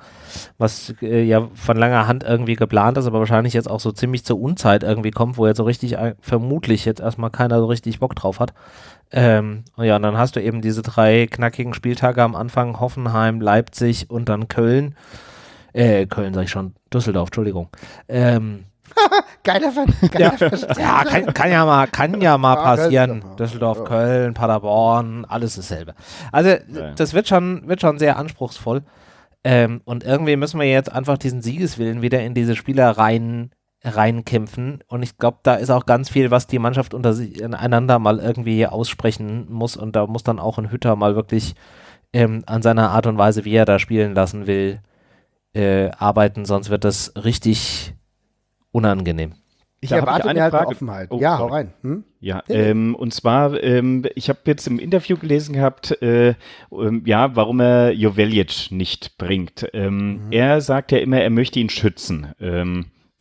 was äh, ja von langer Hand irgendwie geplant ist, aber wahrscheinlich jetzt auch so ziemlich zur Unzeit irgendwie kommt, wo jetzt so richtig äh, vermutlich jetzt erstmal keiner so richtig Bock drauf hat. Ähm, ja, und dann hast du eben diese drei knackigen Spieltage am Anfang, Hoffenheim, Leipzig und dann Köln. Äh, Köln sag ich schon, Düsseldorf, Entschuldigung. Ähm, Geiler Fan. Ja, ja kann, kann, ja mal, kann ja mal passieren. Düsseldorf. Köln, Paderborn, alles dasselbe. Also das wird schon, wird schon sehr anspruchsvoll. Ähm, und irgendwie müssen wir jetzt einfach diesen Siegeswillen wieder in diese Spieler rein reinkämpfen. Und ich glaube, da ist auch ganz viel, was die Mannschaft untereinander mal irgendwie aussprechen muss. Und da muss dann auch ein Hütter mal wirklich ähm, an seiner Art und Weise, wie er da spielen lassen will, äh, arbeiten. Sonst wird das richtig unangenehm. Ich da erwarte ich mehr Frage. Offenheit. Oh, ja, sorry. hau rein. Hm? Ja, ähm, und zwar, ähm, ich habe jetzt im Interview gelesen gehabt, äh, ähm, ja, warum er Jovelic nicht bringt. Ähm, mhm. Er sagt ja immer, er möchte ihn schützen.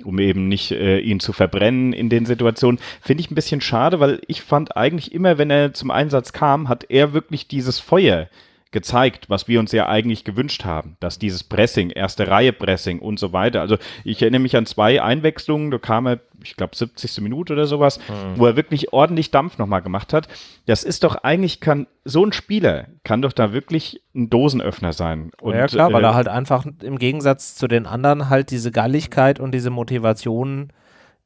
Um eben nicht äh, ihn zu verbrennen in den Situationen. Finde ich ein bisschen schade, weil ich fand eigentlich immer, wenn er zum Einsatz kam, hat er wirklich dieses Feuer gezeigt, was wir uns ja eigentlich gewünscht haben, dass dieses Pressing, erste Reihe Pressing und so weiter. Also ich erinnere mich an zwei Einwechslungen, da kam er, ich glaube 70. Minute oder sowas, mhm. wo er wirklich ordentlich Dampf nochmal gemacht hat. Das ist doch eigentlich kann so ein Spieler kann doch da wirklich ein Dosenöffner sein. Und, ja klar, äh, weil er halt einfach im Gegensatz zu den anderen halt diese Galligkeit und diese Motivation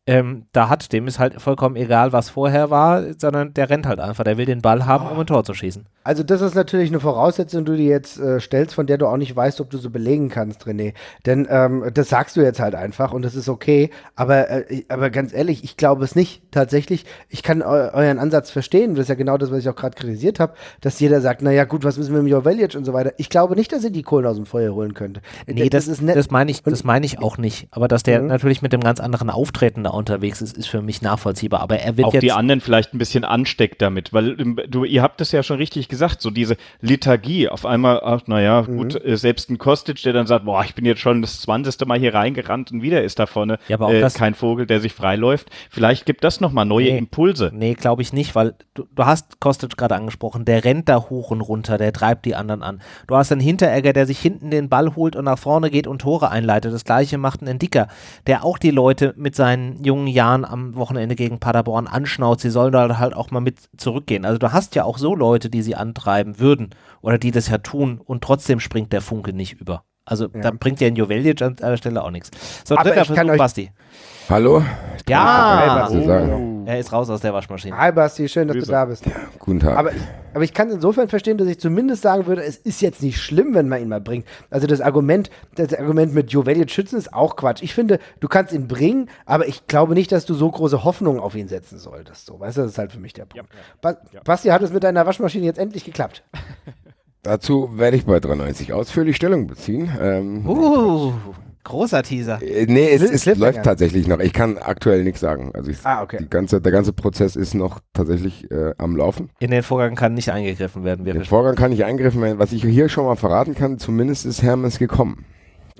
ähm, da hat, dem ist halt vollkommen egal, was vorher war, sondern der rennt halt einfach. Der will den Ball haben, um ein Tor zu schießen. Also das ist natürlich eine Voraussetzung, die du dir jetzt äh, stellst, von der du auch nicht weißt, ob du so belegen kannst, René. Denn ähm, das sagst du jetzt halt einfach und das ist okay. Aber, äh, aber ganz ehrlich, ich glaube es nicht. Tatsächlich, ich kann eu euren Ansatz verstehen. Das ist ja genau das, was ich auch gerade kritisiert habe, dass jeder sagt, naja gut, was müssen wir mit Jovelic und so weiter. Ich glaube nicht, dass ihr die Kohlen aus dem Feuer holen könnte. Nee, das, ist nett. Das meine ich, das meine ich auch nicht. Aber dass der mhm. natürlich mit dem ganz anderen Auftreten da unterwegs ist, ist für mich nachvollziehbar. Aber er wird auch jetzt die anderen vielleicht ein bisschen ansteckt damit, weil ähm, du, ihr habt es ja schon richtig gesagt, so diese Liturgie auf einmal, ach naja, mhm. gut, äh, selbst ein Kostic, der dann sagt, boah, ich bin jetzt schon das 20. Mal hier reingerannt und wieder ist da vorne ja, aber auch äh, das kein Vogel, der sich freiläuft. Vielleicht gibt das nochmal neue nee, Impulse. Nee, glaube ich nicht, weil du, du hast Kostic gerade angesprochen, der rennt da hoch und runter, der treibt die anderen an. Du hast einen Hinteregger, der sich hinten den Ball holt und nach vorne geht und Tore einleitet. Das gleiche macht ein Dicker, der auch die Leute mit seinen jungen Jahren am Wochenende gegen Paderborn anschnauzt. Sie sollen da halt auch mal mit zurückgehen. Also du hast ja auch so Leute, die sie antreiben würden oder die das ja tun und trotzdem springt der Funke nicht über. Also ja. da bringt ja ein Joveljic an der Stelle auch nichts. So, Aber dritter Versuch, Basti. Hallo? Ja, oh. er ist raus aus der Waschmaschine. Hi Basti, schön, dass Grüße. du da bist. Ja, guten Tag. Aber, aber ich kann insofern verstehen, dass ich zumindest sagen würde, es ist jetzt nicht schlimm, wenn man ihn mal bringt. Also das Argument, das Argument mit Joveljic schützen ist auch Quatsch. Ich finde, du kannst ihn bringen, aber ich glaube nicht, dass du so große Hoffnungen auf ihn setzen solltest. So, weißt du, das ist halt für mich der Punkt. Ja, ja. Basti, hat es mit deiner Waschmaschine jetzt endlich geklappt? Dazu werde ich bei 93 ausführlich Stellung beziehen. Ähm, uh, großer Teaser. Äh, nee, es, es läuft tatsächlich noch. Ich kann aktuell nichts sagen. Also ich, ah, okay. die ganze, der ganze Prozess ist noch tatsächlich äh, am Laufen. In den Vorgang kann nicht eingegriffen werden. In den Vorgang kann nicht eingegriffen werden. Was ich hier schon mal verraten kann, zumindest ist Hermes gekommen.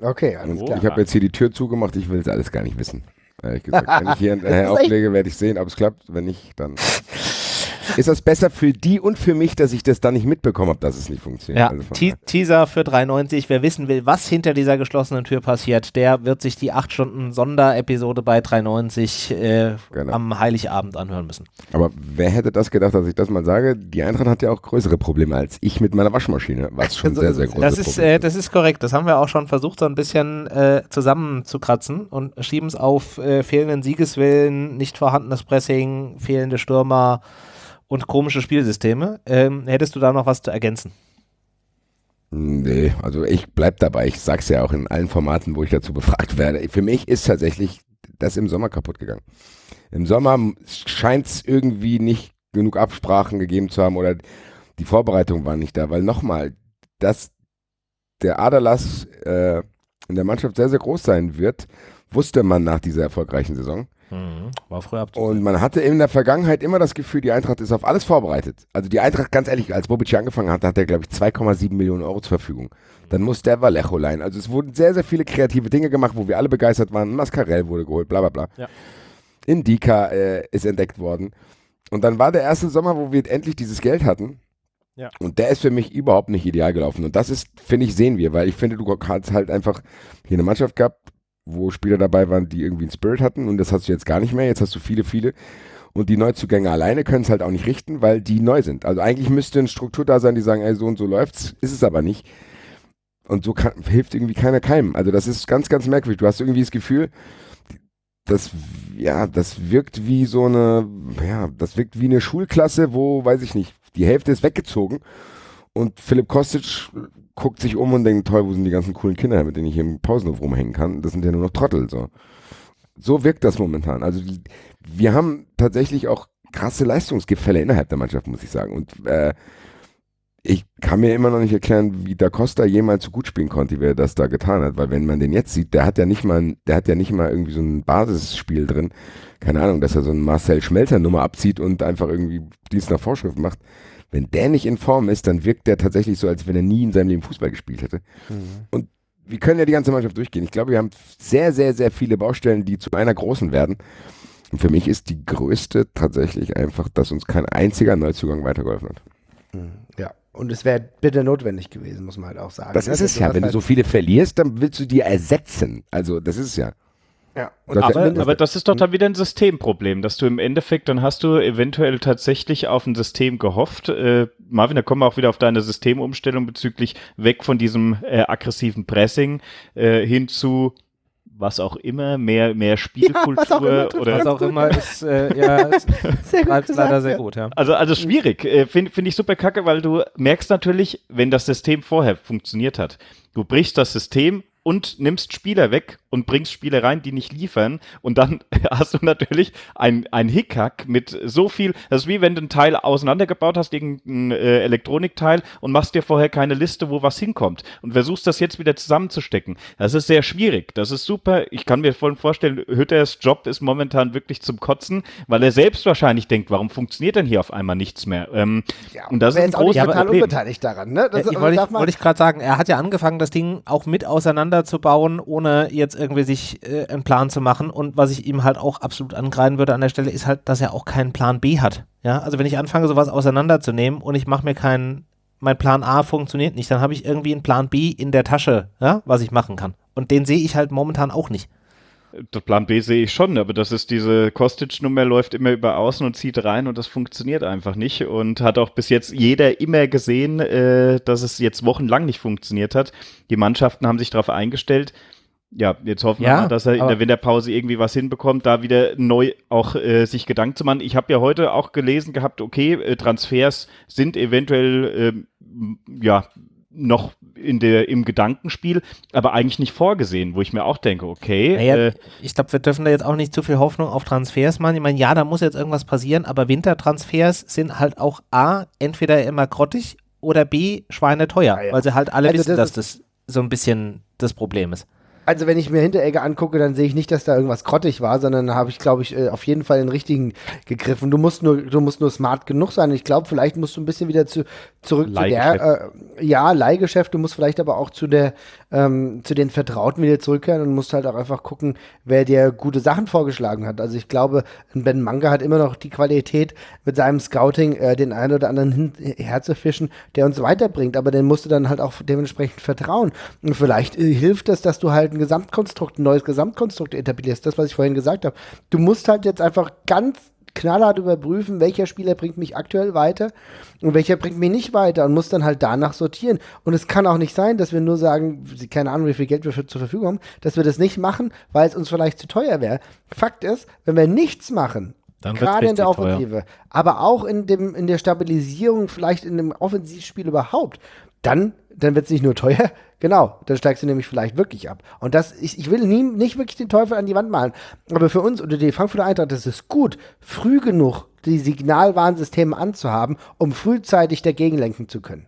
Okay, alles klar. Ich habe jetzt hier die Tür zugemacht. Ich will es alles gar nicht wissen. Ehrlich gesagt. Wenn ich hier auflege, werde ich sehen, ob es klappt. Wenn nicht, dann ist das besser für die und für mich, dass ich das dann nicht mitbekommen habe, dass es nicht funktioniert. Ja, also Teaser für 3,90. Wer wissen will, was hinter dieser geschlossenen Tür passiert, der wird sich die 8 Stunden Sonderepisode bei 3,90 äh, genau. am Heiligabend anhören müssen. Aber wer hätte das gedacht, dass ich das mal sage? Die Eintracht hat ja auch größere Probleme als ich mit meiner Waschmaschine, was schon sehr, sehr groß das ist. Äh, das ist korrekt. Das haben wir auch schon versucht, so ein bisschen äh, zusammenzukratzen und schieben es auf äh, fehlenden Siegeswillen, nicht vorhandenes Pressing, fehlende Stürmer und komische Spielsysteme. Ähm, hättest du da noch was zu ergänzen? Nee, also ich bleib dabei. Ich sag's ja auch in allen Formaten, wo ich dazu befragt werde. Für mich ist tatsächlich das im Sommer kaputt gegangen. Im Sommer scheint es irgendwie nicht genug Absprachen gegeben zu haben oder die Vorbereitung war nicht da, weil nochmal, dass der Aderlass äh, in der Mannschaft sehr, sehr groß sein wird, wusste man nach dieser erfolgreichen Saison. Mhm. War früher Und man hatte in der Vergangenheit immer das Gefühl, die Eintracht ist auf alles vorbereitet. Also die Eintracht, ganz ehrlich, als Bobic angefangen hat, hat er, glaube ich, 2,7 Millionen Euro zur Verfügung. Dann musste der Vallejo leihen. Also es wurden sehr, sehr viele kreative Dinge gemacht, wo wir alle begeistert waren. Mascarell wurde geholt, bla bla bla. Ja. Indika äh, ist entdeckt worden. Und dann war der erste Sommer, wo wir endlich dieses Geld hatten. Ja. Und der ist für mich überhaupt nicht ideal gelaufen. Und das ist, finde ich, sehen wir, weil ich finde, du hast halt einfach hier eine Mannschaft gehabt, wo Spieler dabei waren, die irgendwie einen Spirit hatten und das hast du jetzt gar nicht mehr. Jetzt hast du viele, viele. Und die Neuzugänge alleine können es halt auch nicht richten, weil die neu sind. Also eigentlich müsste eine Struktur da sein, die sagen, ey, so und so läuft's, ist es aber nicht. Und so kann, hilft irgendwie keiner keinem. Also das ist ganz, ganz merkwürdig. Du hast irgendwie das Gefühl, das, ja, das wirkt wie so eine, ja, das wirkt wie eine Schulklasse, wo, weiß ich nicht, die Hälfte ist weggezogen und Philipp Kostic guckt sich um und denkt, toll, wo sind die ganzen coolen Kinder, mit denen ich hier im Pausenhof rumhängen kann? Das sind ja nur noch Trottel. So, so wirkt das momentan. Also wir haben tatsächlich auch krasse Leistungsgefälle innerhalb der Mannschaft, muss ich sagen. Und äh, ich kann mir immer noch nicht erklären, wie Da Costa jemals so gut spielen konnte, wie er das da getan hat. Weil wenn man den jetzt sieht, der hat ja nicht mal, der hat ja nicht mal irgendwie so ein Basisspiel drin. Keine Ahnung, dass er so ein Marcel Schmelzer Nummer abzieht und einfach irgendwie Dienst nach Vorschrift macht wenn der nicht in Form ist, dann wirkt der tatsächlich so, als wenn er nie in seinem Leben Fußball gespielt hätte. Mhm. Und wir können ja die ganze Mannschaft durchgehen. Ich glaube, wir haben sehr, sehr, sehr viele Baustellen, die zu einer großen werden. Und für mich ist die größte tatsächlich einfach, dass uns kein einziger Neuzugang weitergeholfen hat. Mhm. Ja, und es wäre bitte notwendig gewesen, muss man halt auch sagen. Das ne? ist es ja. Wenn du so viele verlierst, dann willst du die ersetzen. Also, das ist es ja. Ja, aber, aber, das ist doch dann wieder ein Systemproblem, dass du im Endeffekt, dann hast du eventuell tatsächlich auf ein System gehofft. Äh, Marvin, da kommen wir auch wieder auf deine Systemumstellung bezüglich weg von diesem äh, aggressiven Pressing äh, hin zu was auch immer, mehr, mehr Spielkultur was auch immer, tut oder Was auch immer ist, äh, ja, Sehr gut schreibt gesagt, leider sehr ja. gut, ja. Also, also schwierig. Äh, Finde find ich super kacke, weil du merkst natürlich, wenn das System vorher funktioniert hat, du brichst das System und nimmst Spieler weg und bringst Spieler rein, die nicht liefern. Und dann hast du natürlich ein, ein Hickhack mit so viel. Das ist wie wenn du ein Teil auseinandergebaut hast, irgendein äh, Elektronikteil und machst dir vorher keine Liste, wo was hinkommt. Und versuchst das jetzt wieder zusammenzustecken. Das ist sehr schwierig. Das ist super. Ich kann mir voll vorstellen, Hütters Job ist momentan wirklich zum Kotzen, weil er selbst wahrscheinlich denkt, warum funktioniert denn hier auf einmal nichts mehr? Ähm, Ja, und das ist ein jetzt auch nicht großes total Problem. unbeteiligt daran, ne? Das, Ja, aber wollte darf ich, ich gerade sagen, er hat ja angefangen, das Ding auch mit auseinanderzubauen, ohne jetzt irgendwie sich äh, einen Plan zu machen. Und was ich ihm halt auch absolut angreifen würde an der Stelle, ist halt, dass er auch keinen Plan B hat. Ja, also wenn ich anfange, sowas auseinanderzunehmen und ich mache mir keinen, mein Plan A funktioniert nicht, dann habe ich irgendwie einen Plan B in der Tasche, ja, was ich machen kann. Und den sehe ich halt momentan auch nicht. Der Plan B sehe ich schon, aber das ist diese Kostic-Nummer läuft immer über außen und zieht rein und das funktioniert einfach nicht und hat auch bis jetzt jeder immer gesehen, äh, dass es jetzt wochenlang nicht funktioniert hat. Die Mannschaften haben sich darauf eingestellt. Ja, jetzt hoffen wir Ja, mal, dass er in der Winterpause irgendwie was hinbekommt, da wieder neu auch äh, sich Gedanken zu machen. Ich habe ja heute auch gelesen gehabt, okay, äh, Transfers sind eventuell ähm, ja noch in der, im Gedankenspiel, aber eigentlich nicht vorgesehen, wo ich mir auch denke, okay, Naja, äh, ich glaube, wir dürfen da jetzt auch nicht zu viel Hoffnung auf Transfers machen. Ich meine, ja, da muss jetzt irgendwas passieren, aber Wintertransfers sind halt auch A, entweder immer grottig oder B, schweineteuer, Ja, ja. weil sie halt alle Also wissen, das dass das so ein bisschen das Problem ist. Also wenn ich mir Hinteregger angucke, dann sehe ich nicht, dass da irgendwas grottig war, sondern habe ich, glaube ich, äh, auf jeden Fall den richtigen gegriffen. Du musst nur, du musst nur smart genug sein. Ich glaube, vielleicht musst du ein bisschen wieder zu, zurück zu der, äh, ja, Leihgeschäft. Du musst vielleicht aber auch zu der, ähm, zu den Vertrauten wieder zurückkehren und musst halt auch einfach gucken, wer dir gute Sachen vorgeschlagen hat. Also ich glaube, Ben Manga hat immer noch die Qualität, mit seinem Scouting äh, den einen oder anderen herzufischen, der uns weiterbringt. Aber den musst du dann halt auch dementsprechend vertrauen. Und vielleicht äh, hilft es, dass du halt ein Gesamtkonstrukt, ein neues Gesamtkonstrukt etablierst. Das, was ich vorhin gesagt habe. Du musst halt jetzt einfach ganz knallhart überprüfen, welcher Spieler bringt mich aktuell weiter und welcher bringt mich nicht weiter und muss dann halt danach sortieren. Und es kann auch nicht sein, dass wir nur sagen, keine Ahnung, wie viel Geld wir für, zur Verfügung haben, dass wir das nicht machen, weil es uns vielleicht zu teuer wäre. Fakt ist, wenn wir nichts machen, gerade in der richtig teuer. Offensive, aber auch in, dem, in der Stabilisierung, vielleicht in dem Offensivspiel überhaupt, dann, dann wird es nicht nur teuer, genau, dann steigst du nämlich vielleicht wirklich ab. Und das, ich, ich will nie, nicht wirklich den Teufel an die Wand malen, aber für uns oder die Frankfurter Eintracht ist es gut, früh genug die Signalwarnsysteme anzuhaben, um frühzeitig dagegen lenken zu können.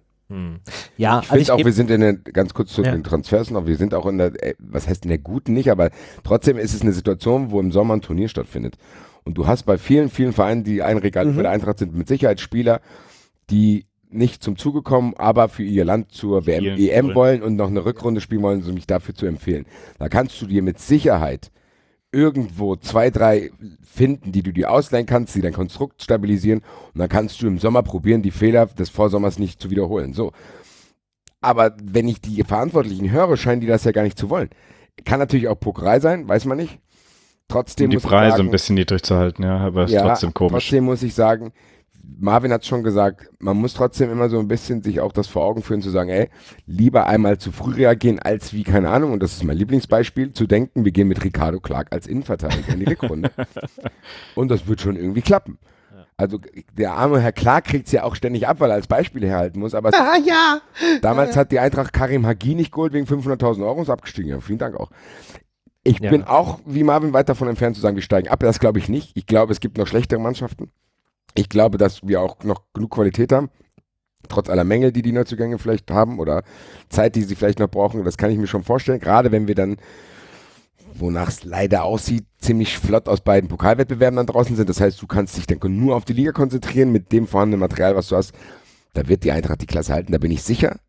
Ja, Ich also finde auch, wir sind in der, ganz kurz zu Ja. den Transfers noch, wir sind auch in der, äh, was heißt in der guten nicht, aber trotzdem ist es eine Situation, wo im Sommer ein Turnier stattfindet. Und du hast bei vielen, vielen Vereinen, die ein Regal Mhm. für der Eintracht sind, mit Sicherheit Spieler, die nicht zum Zuge kommen, aber für ihr Land zur WM, Spielen EM wollen. wollen und noch eine Rückrunde spielen wollen, um mich dafür zu empfehlen. Da kannst du dir mit Sicherheit irgendwo zwei, drei finden, die du dir ausleihen kannst, die dein Konstrukt stabilisieren und dann kannst du im Sommer probieren, die Fehler des Vorsommers nicht zu wiederholen. So. Aber wenn ich die Verantwortlichen höre, scheinen die das ja gar nicht zu wollen. Kann natürlich auch Pokerei sein, weiß man nicht. Trotzdem um die Preise sagen, ein bisschen niedrig zu halten, ja, aber ist ja, trotzdem komisch. Trotzdem muss ich sagen, Marvin hat schon gesagt, man muss trotzdem immer so ein bisschen sich auch das vor Augen führen, zu sagen, ey, lieber einmal zu früh reagieren, als wie, keine Ahnung, und das ist mein Lieblingsbeispiel, zu denken, wir gehen mit Ricardo Clark als Innenverteidiger in die Rückrunde. und das wird schon irgendwie klappen. Also der arme Herr Clark kriegt es ja auch ständig ab, weil er als Beispiel herhalten muss, aber es Ah ja! Damals hat die Eintracht Karim Hagi nicht geholt wegen 500.000 Euro und ist abgestiegen. Ja, vielen Dank auch. Ich Ja. bin auch, wie Marvin, weit davon entfernt zu sagen, wir steigen ab. Das glaube ich nicht. Ich glaube, es gibt noch schlechtere Mannschaften. Ich glaube, dass wir auch noch genug Qualität haben. Trotz aller Mängel, die die Neuzugänge vielleicht haben oder Zeit, die sie vielleicht noch brauchen. Das kann ich mir schon vorstellen. Gerade wenn wir dann, wonach es leider aussieht, ziemlich flott aus beiden Pokalwettbewerben dann draußen sind. Das heißt, du kannst dich dann nur auf die Liga konzentrieren mit dem vorhandenen Material, was du hast. Da wird die Eintracht die Klasse halten, da bin ich sicher.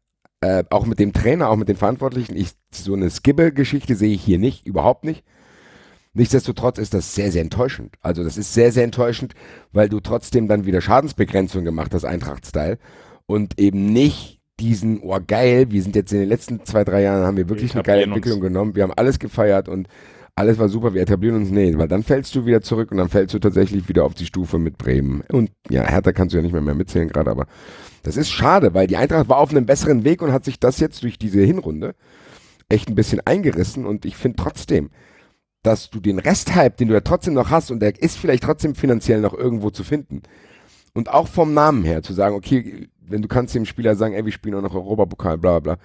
Äh, auch mit dem Trainer, auch mit den Verantwortlichen. Ich, so eine Skibbe-Geschichte sehe ich hier nicht, überhaupt nicht. Nichtsdestotrotz ist das sehr, sehr enttäuschend. Also das ist sehr, sehr enttäuschend, weil du trotzdem dann wieder Schadensbegrenzung gemacht hast, Eintracht-Style. Und eben nicht diesen, oh geil, wir sind jetzt in den letzten zwei, drei Jahren, haben wir wirklich eine geile etablieren uns. Entwicklung genommen. Wir haben alles gefeiert und alles war super, wir etablieren uns. Nee, weil dann fällst du wieder zurück und dann fällst du tatsächlich wieder auf die Stufe mit Bremen. Und ja, Hertha kannst du ja nicht mehr, mehr mitzählen gerade, aber das ist schade, weil die Eintracht war auf einem besseren Weg und hat sich das jetzt durch diese Hinrunde echt ein bisschen eingerissen und ich finde trotzdem, dass du den Resthype, den du ja trotzdem noch hast und der ist vielleicht trotzdem finanziell noch irgendwo zu finden. Und auch vom Namen her zu sagen, okay, wenn du kannst dem Spieler sagen, ey, wir spielen auch noch Europapokal, bla bla bla,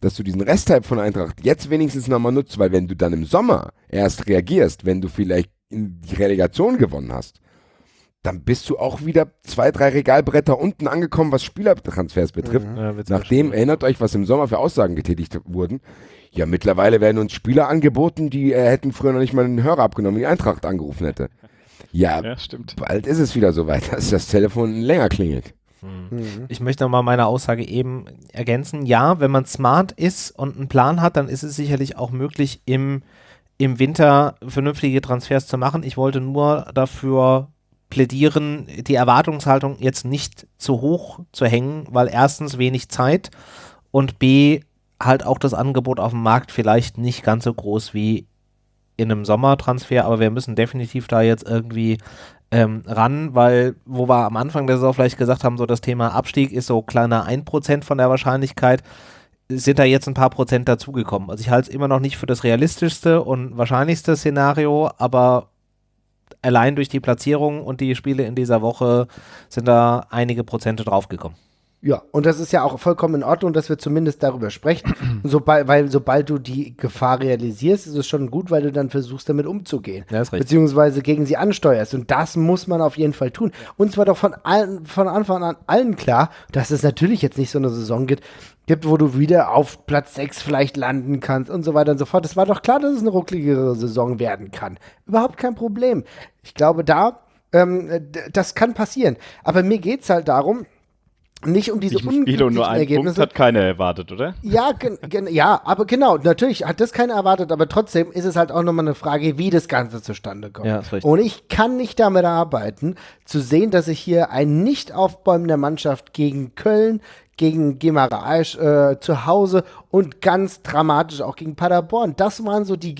dass du diesen Resttype von Eintracht jetzt wenigstens nochmal nutzt, weil wenn du dann im Sommer erst reagierst, wenn du vielleicht in die Relegation gewonnen hast, dann bist du auch wieder zwei, drei Regalbretter unten angekommen, was Spielertransfers betrifft. Mhm. Ja, Nachdem, erinnert euch, was im Sommer für Aussagen getätigt wurden. Ja, mittlerweile werden uns Spieler angeboten, die äh, hätten früher noch nicht mal einen Hörer abgenommen, die Eintracht angerufen hätte. Ja, Ja, stimmt. bald ist es wieder soweit, dass das Telefon länger klingelt. Mhm. Ich möchte nochmal meine Aussage eben ergänzen. Ja, wenn man smart ist und einen Plan hat, dann ist es sicherlich auch möglich, im, im Winter vernünftige Transfers zu machen. Ich wollte nur dafür plädieren, die Erwartungshaltung jetzt nicht zu hoch zu hängen, weil erstens wenig Zeit und b halt auch das Angebot auf dem Markt vielleicht nicht ganz so groß wie in einem Sommertransfer, aber wir müssen definitiv da jetzt irgendwie ähm, ran, weil, wo wir am Anfang der Saison vielleicht gesagt haben, so das Thema Abstieg ist so kleiner 1% von der Wahrscheinlichkeit, sind da jetzt ein paar Prozent dazugekommen. Also ich halte es immer noch nicht für das realistischste und wahrscheinlichste Szenario, aber allein durch die Platzierung und die Spiele in dieser Woche sind da einige Prozente draufgekommen. Ja, und das ist ja auch vollkommen in Ordnung, dass wir zumindest darüber sprechen. Sobald, weil sobald du die Gefahr realisierst, ist es schon gut, weil du dann versuchst, damit umzugehen. Ja, ist richtig. Beziehungsweise gegen sie ansteuerst. Und das muss man auf jeden Fall tun. Und zwar doch von, allen, von Anfang an allen klar, dass es natürlich jetzt nicht so eine Saison gibt, gibt, wo du wieder auf Platz 6 vielleicht landen kannst und so weiter und so fort. Es war doch klar, dass es eine ruckligere Saison werden kann. Überhaupt kein Problem. Ich glaube, da, ähm, das kann passieren. Aber mir geht es halt darum, nicht um diese Nicht im Spiel und unglücklichen nur einen Punkt Ergebnisse. hat keiner erwartet, oder? Ja, gen, gen, ja, aber genau, natürlich hat das keiner erwartet, aber trotzdem ist es halt auch nochmal eine Frage, wie das Ganze zustande kommt. Ja. Und ich kann nicht damit arbeiten, zu sehen, dass ich hier ein Nicht-Aufbäumen der Mannschaft gegen Köln, gegen Gemaraesch äh, zu Hause und ganz dramatisch auch gegen Paderborn. Das waren so die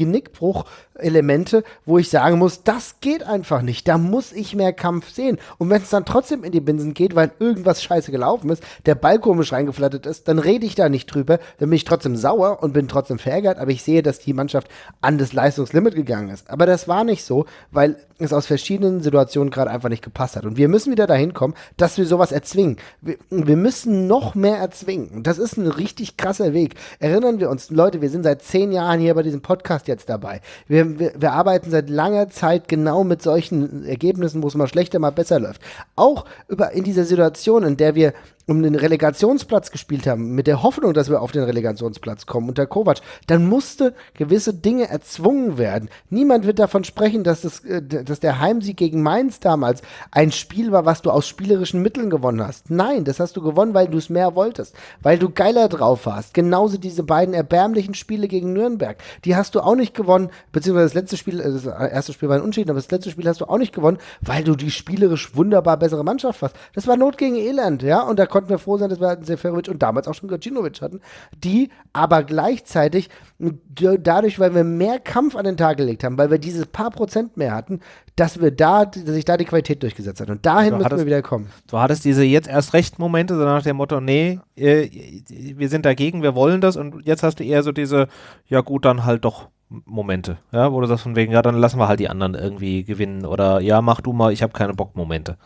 Genickbruch-Elemente, wo ich sagen muss, das geht einfach nicht. Da muss ich mehr Kampf sehen. Und wenn es dann trotzdem in die Binsen geht, weil irgendwas scheiße gelaufen ist, der Ball komisch reingeflattert ist, dann rede ich da nicht drüber. Dann bin ich trotzdem sauer und bin trotzdem verärgert, aber ich sehe, dass die Mannschaft an das Leistungslimit gegangen ist. Aber das war nicht so, weil es aus verschiedenen Situationen gerade einfach nicht gepasst hat. Und wir müssen wieder dahin kommen, dass wir sowas erzwingen. Wir, wir müssen noch mehr erzwingen. Das ist ein richtig krasser Weg. Erinnern wir uns, Leute, wir sind seit zehn Jahren hier bei diesem Podcast jetzt dabei. Wir, wir, wir arbeiten seit langer Zeit genau mit solchen Ergebnissen, wo es mal schlechter, mal besser läuft. Auch über, in dieser Situation, in der wir um den Relegationsplatz gespielt haben, mit der Hoffnung, dass wir auf den Relegationsplatz kommen unter Kovac, dann musste gewisse Dinge erzwungen werden. Niemand wird davon sprechen, dass, das, äh, dass der Heimsieg gegen Mainz damals ein Spiel war, was du aus spielerischen Mitteln gewonnen hast. Nein, das hast du gewonnen, weil du es mehr wolltest, weil du geiler drauf warst. Genauso diese beiden erbärmlichen Spiele gegen Nürnberg, die hast du auch nicht gewonnen, beziehungsweise das letzte Spiel, äh, das erste Spiel war ein Unentschieden, aber das letzte Spiel hast du auch nicht gewonnen, weil du die spielerisch wunderbar bessere Mannschaft warst. Das war Not gegen Elend, ja, und da konnten wir froh sein, dass wir einen Seferovic und damals auch schon Gacinovic hatten, die aber gleichzeitig dadurch, weil wir mehr Kampf an den Tag gelegt haben, weil wir dieses paar Prozent mehr hatten, dass wir da, dass sich da die Qualität durchgesetzt hat. Und dahin Du müssen hattest- wir wieder kommen. Du hattest diese jetzt erst recht Momente, so nach dem Motto, nee, äh, wir sind dagegen, wir wollen das und jetzt hast du eher so diese, ja gut, dann halt doch Momente, ja, wo du sagst von wegen, ja, dann lassen wir halt die anderen irgendwie gewinnen oder ja, mach du mal, ich habe keine Bock Momente.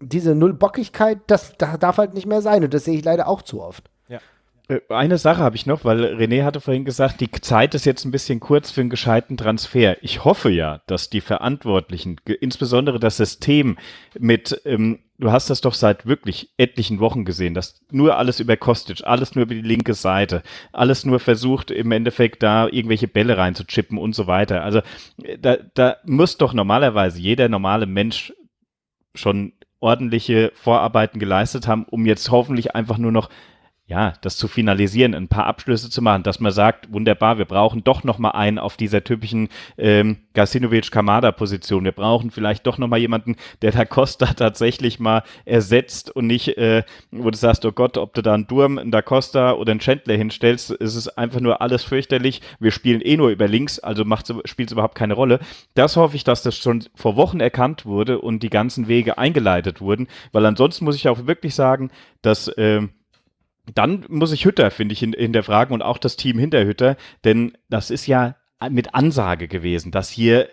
Diese Nullbockigkeit, das, das darf halt nicht mehr sein. Und das sehe ich leider auch zu oft. Äh, Eine Sache habe ich noch, weil René hatte vorhin gesagt, die Zeit ist jetzt ein bisschen kurz für einen gescheiten Transfer. Ich hoffe ja, dass die Verantwortlichen, insbesondere das System mit, ähm, du hast das doch seit wirklich etlichen Wochen gesehen, dass nur alles über Kostic, alles nur über die linke Seite, alles nur versucht im Endeffekt da irgendwelche Bälle reinzuchippen und so weiter. Also äh, da, da muss doch normalerweise jeder normale Mensch schon ordentliche Vorarbeiten geleistet haben, um jetzt hoffentlich einfach nur noch ja, das zu finalisieren, ein paar Abschlüsse zu machen, dass man sagt, wunderbar, wir brauchen doch noch mal einen auf dieser typischen ähm, Gasinovic-Kamada-Position. Wir brauchen vielleicht doch noch mal jemanden, der da Costa tatsächlich mal ersetzt und nicht, äh, wo du sagst, oh Gott, ob du da einen Durm, einen Da Costa oder einen Chandler hinstellst, ist es einfach nur alles fürchterlich. Wir spielen eh nur über links, also spielt es überhaupt keine Rolle. Das hoffe ich, dass das schon vor Wochen erkannt wurde und die ganzen Wege eingeleitet wurden, weil ansonsten muss ich auch wirklich sagen, dass ähm, dann muss ich Hütter, finde ich, hinterfragen und auch das Team hinter Hütter, denn das ist ja mit Ansage gewesen, dass hier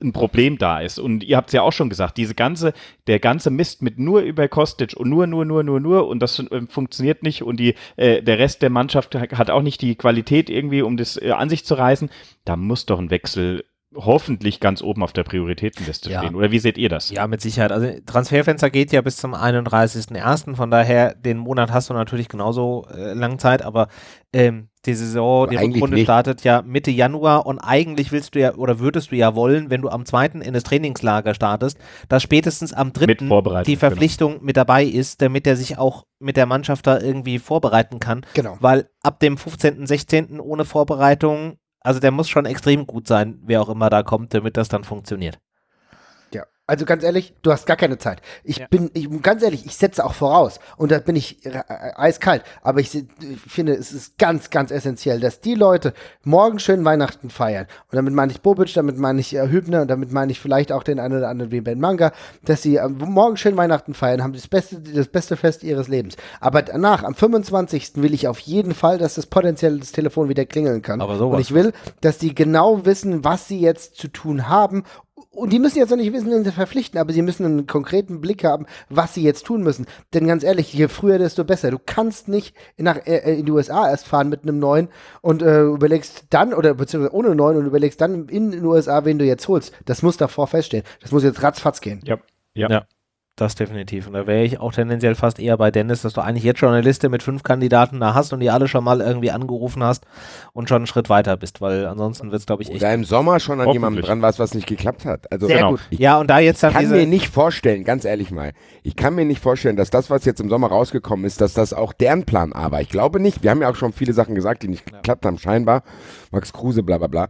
ein Problem da ist. Und ihr habt es ja auch schon gesagt, diese ganze, der ganze Mist mit nur über Kostic und nur, nur, nur, nur, nur und das äh, funktioniert nicht und die, äh, der Rest der Mannschaft hat auch nicht die Qualität irgendwie, um das äh, an sich zu reißen. Da muss doch ein Wechsel hoffentlich ganz oben auf der Prioritätenliste ja. stehen. Oder wie seht ihr das? Ja, mit Sicherheit. Also Transferfenster geht ja bis zum 31.01. Von daher, den Monat hast du natürlich genauso äh, lange Zeit, aber ähm, die Saison, die Rückrunde nicht. startet ja Mitte Januar und eigentlich willst du ja oder würdest du ja wollen, wenn du am 2. in das Trainingslager startest, dass spätestens am 3. die genau. Verpflichtung genau. mit dabei ist, damit er sich auch mit der Mannschaft da irgendwie vorbereiten kann. Genau. Weil ab dem 15., 16. ohne Vorbereitung also der muss schon extrem gut sein, wer auch immer da kommt, damit das dann funktioniert. Also ganz ehrlich, du hast gar keine Zeit. Ich ja. bin, ich, ganz ehrlich, ich setze auch voraus und da bin ich äh, eiskalt. Aber ich, ich, finde, es ist ganz, ganz essentiell, dass die Leute morgen schön Weihnachten feiern. Und damit meine ich Bobic, damit meine ich äh, Hübner und damit meine ich vielleicht auch den einen oder anderen wie Ben Manga, dass sie äh, morgen schön Weihnachten feiern, haben das beste, das beste Fest ihres Lebens. Aber danach, am 25. will ich auf jeden Fall, dass das potenziell das Telefon wieder klingeln kann. Aber sowas. Und ich will, dass die genau wissen, was sie jetzt zu tun haben und die müssen jetzt noch nicht wissen, wen sie verpflichten, aber sie müssen einen konkreten Blick haben, was sie jetzt tun müssen. Denn ganz ehrlich, je früher, desto besser. Du kannst nicht nach, äh, in die USA erst fahren mit einem neuen und äh, überlegst dann, oder beziehungsweise ohne neuen und überlegst dann in den USA, wen du jetzt holst. Das muss davor feststehen. Das muss jetzt ratzfatz gehen. Ja. Ja. ja. Das definitiv. Und da wäre ich auch tendenziell fast eher bei Dennis, dass du eigentlich jetzt schon eine Liste mit fünf Kandidaten da hast und die alle schon mal irgendwie angerufen hast und schon einen Schritt weiter bist, weil ansonsten wird es, glaube ich, echt. Oder im Sommer schon an jemandem dran warst, was nicht geklappt hat. Also, Sehr genau. gut. Ich, ja, und da jetzt dann Ich kann mir nicht vorstellen, ganz ehrlich mal, ich kann mir nicht vorstellen, dass das, was jetzt im Sommer rausgekommen ist, dass das auch deren Plan A war. Ich glaube nicht. Wir haben ja auch schon viele Sachen gesagt, die nicht ja. geklappt haben, scheinbar. Max Kruse, bla, bla, bla.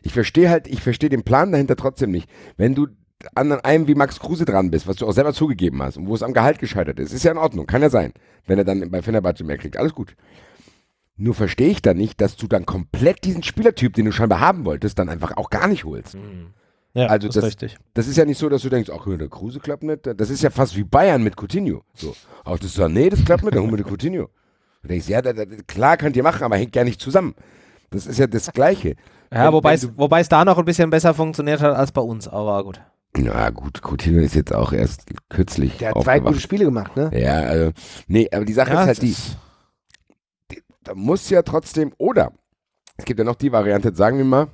Ich verstehe halt, ich verstehe den Plan dahinter trotzdem nicht. Wenn du an einem wie Max Kruse dran bist, was du auch selber zugegeben hast und wo es am Gehalt gescheitert ist, ist ja in Ordnung, kann ja sein, wenn er dann bei Fenerbahce mehr kriegt, alles gut. Nur verstehe ich dann nicht, dass du dann komplett diesen Spielertyp, den du scheinbar haben wolltest, dann einfach auch gar nicht holst. Mhm. Ja, also das, das, ist richtig. Das ist ja nicht so, dass du denkst, ach, der Kruse klappt nicht. Das ist ja fast wie Bayern mit Coutinho. So, auch das so, nee, das klappt nicht, dann holen wir den Coutinho. Du denkst, ja, da, da, klar könnt ihr machen, aber hängt ja nicht zusammen. Das ist ja das Gleiche. Ja, wobei es da noch ein bisschen besser funktioniert hat als bei uns, aber gut. Na gut, Coutinho ist jetzt auch erst kürzlich. Der hat zwei gute Spiele gemacht, ne? Ja, also, nee, aber die Sache ja, ist halt die, die, da muss ja trotzdem, oder es gibt ja noch die Variante, sagen wir mal,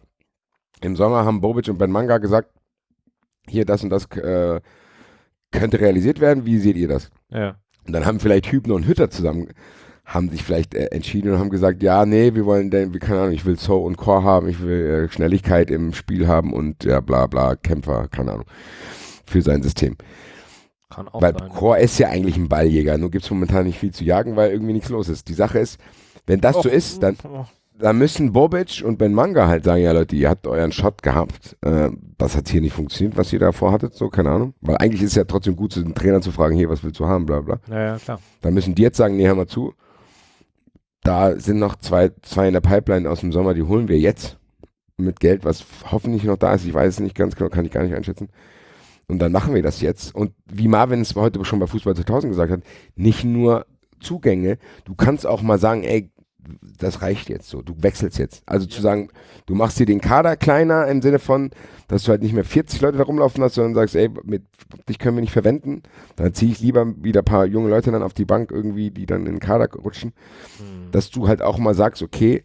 im Sommer haben Bobic und Ben Manga gesagt, hier das und das äh, könnte realisiert werden, wie seht ihr das? Ja. Und dann haben vielleicht Hübner und Hütter zusammen haben sich vielleicht äh, entschieden und haben gesagt, ja, nee, wir wollen, denn, wie keine Ahnung, ich will So und Core haben, ich will äh, Schnelligkeit im Spiel haben und ja, bla bla, Kämpfer, keine Ahnung, für sein System. Kann auch weil sein. Core ist ja eigentlich ein Balljäger, nur gibt es momentan nicht viel zu jagen, weil irgendwie nichts los ist. Die Sache ist, wenn das Och, so ist, dann, dann müssen Bobic und Ben Manga halt sagen, ja Leute, ihr habt euren Shot gehabt, äh, das hat hier nicht funktioniert, was ihr da vorhattet, so, keine Ahnung. Weil eigentlich ist es ja trotzdem gut, den Trainer zu fragen, hier, was willst du haben, bla bla. Ja, ja, klar. Dann müssen die jetzt sagen, nee, hör mal zu, da sind noch zwei, zwei in der Pipeline aus dem Sommer, die holen wir jetzt mit Geld, was hoffentlich noch da ist. Ich weiß es nicht ganz genau, kann ich gar nicht einschätzen. Und dann machen wir das jetzt. Und wie Marvin es heute schon bei Fußball 2000 gesagt hat, nicht nur Zugänge, du kannst auch mal sagen, ey, das reicht jetzt so, du wechselst jetzt. Also zu sagen, du machst dir den Kader kleiner im Sinne von, dass du halt nicht mehr 40 Leute da rumlaufen hast, sondern sagst, ey, mit dich können wir nicht verwenden. Dann ziehe ich lieber wieder ein paar junge Leute dann auf die Bank irgendwie, die dann in den Kader rutschen. Mhm. Dass du halt auch mal sagst, okay,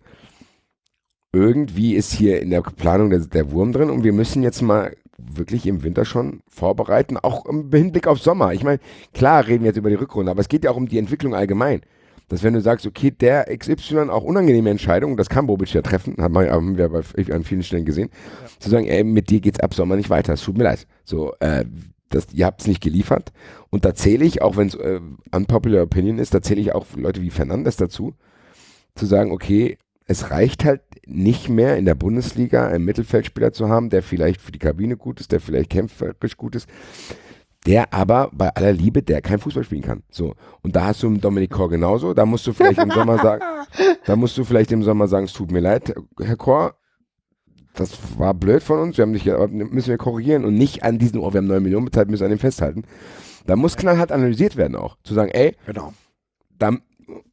irgendwie ist hier in der Planung der, der Wurm drin und wir müssen jetzt mal wirklich im Winter schon vorbereiten, auch im Hinblick auf Sommer. Ich meine, klar reden wir jetzt über die Rückrunde, aber es geht ja auch um die Entwicklung allgemein dass wenn du sagst, okay, der XY auch unangenehme Entscheidungen, das kann Bobic ja treffen, haben wir, haben wir bei, an vielen Stellen gesehen, ja. zu sagen, ey, mit dir geht's ab Sommer nicht weiter, es tut mir leid. So, äh, das, ihr habt es nicht geliefert. Und da zähle ich, auch wenn es äh, unpopular Opinion ist, da zähle ich auch Leute wie Fernandes dazu, zu sagen, okay, es reicht halt nicht mehr in der Bundesliga einen Mittelfeldspieler zu haben, der vielleicht für die Kabine gut ist, der vielleicht kämpferisch gut ist der aber bei aller Liebe, der kein Fußball spielen kann. So. Und da hast du einen Dominik Kor genauso. Da musst du vielleicht im Sommer sagen, da musst du vielleicht im Sommer sagen, es tut mir leid, Herr Kor, das war blöd von uns, wir haben dich, müssen wir korrigieren und nicht an diesen, oh, wir haben 9 Millionen bezahlt, müssen an dem festhalten. Da muss knallhart analysiert werden auch. Zu sagen, ey, genau. da,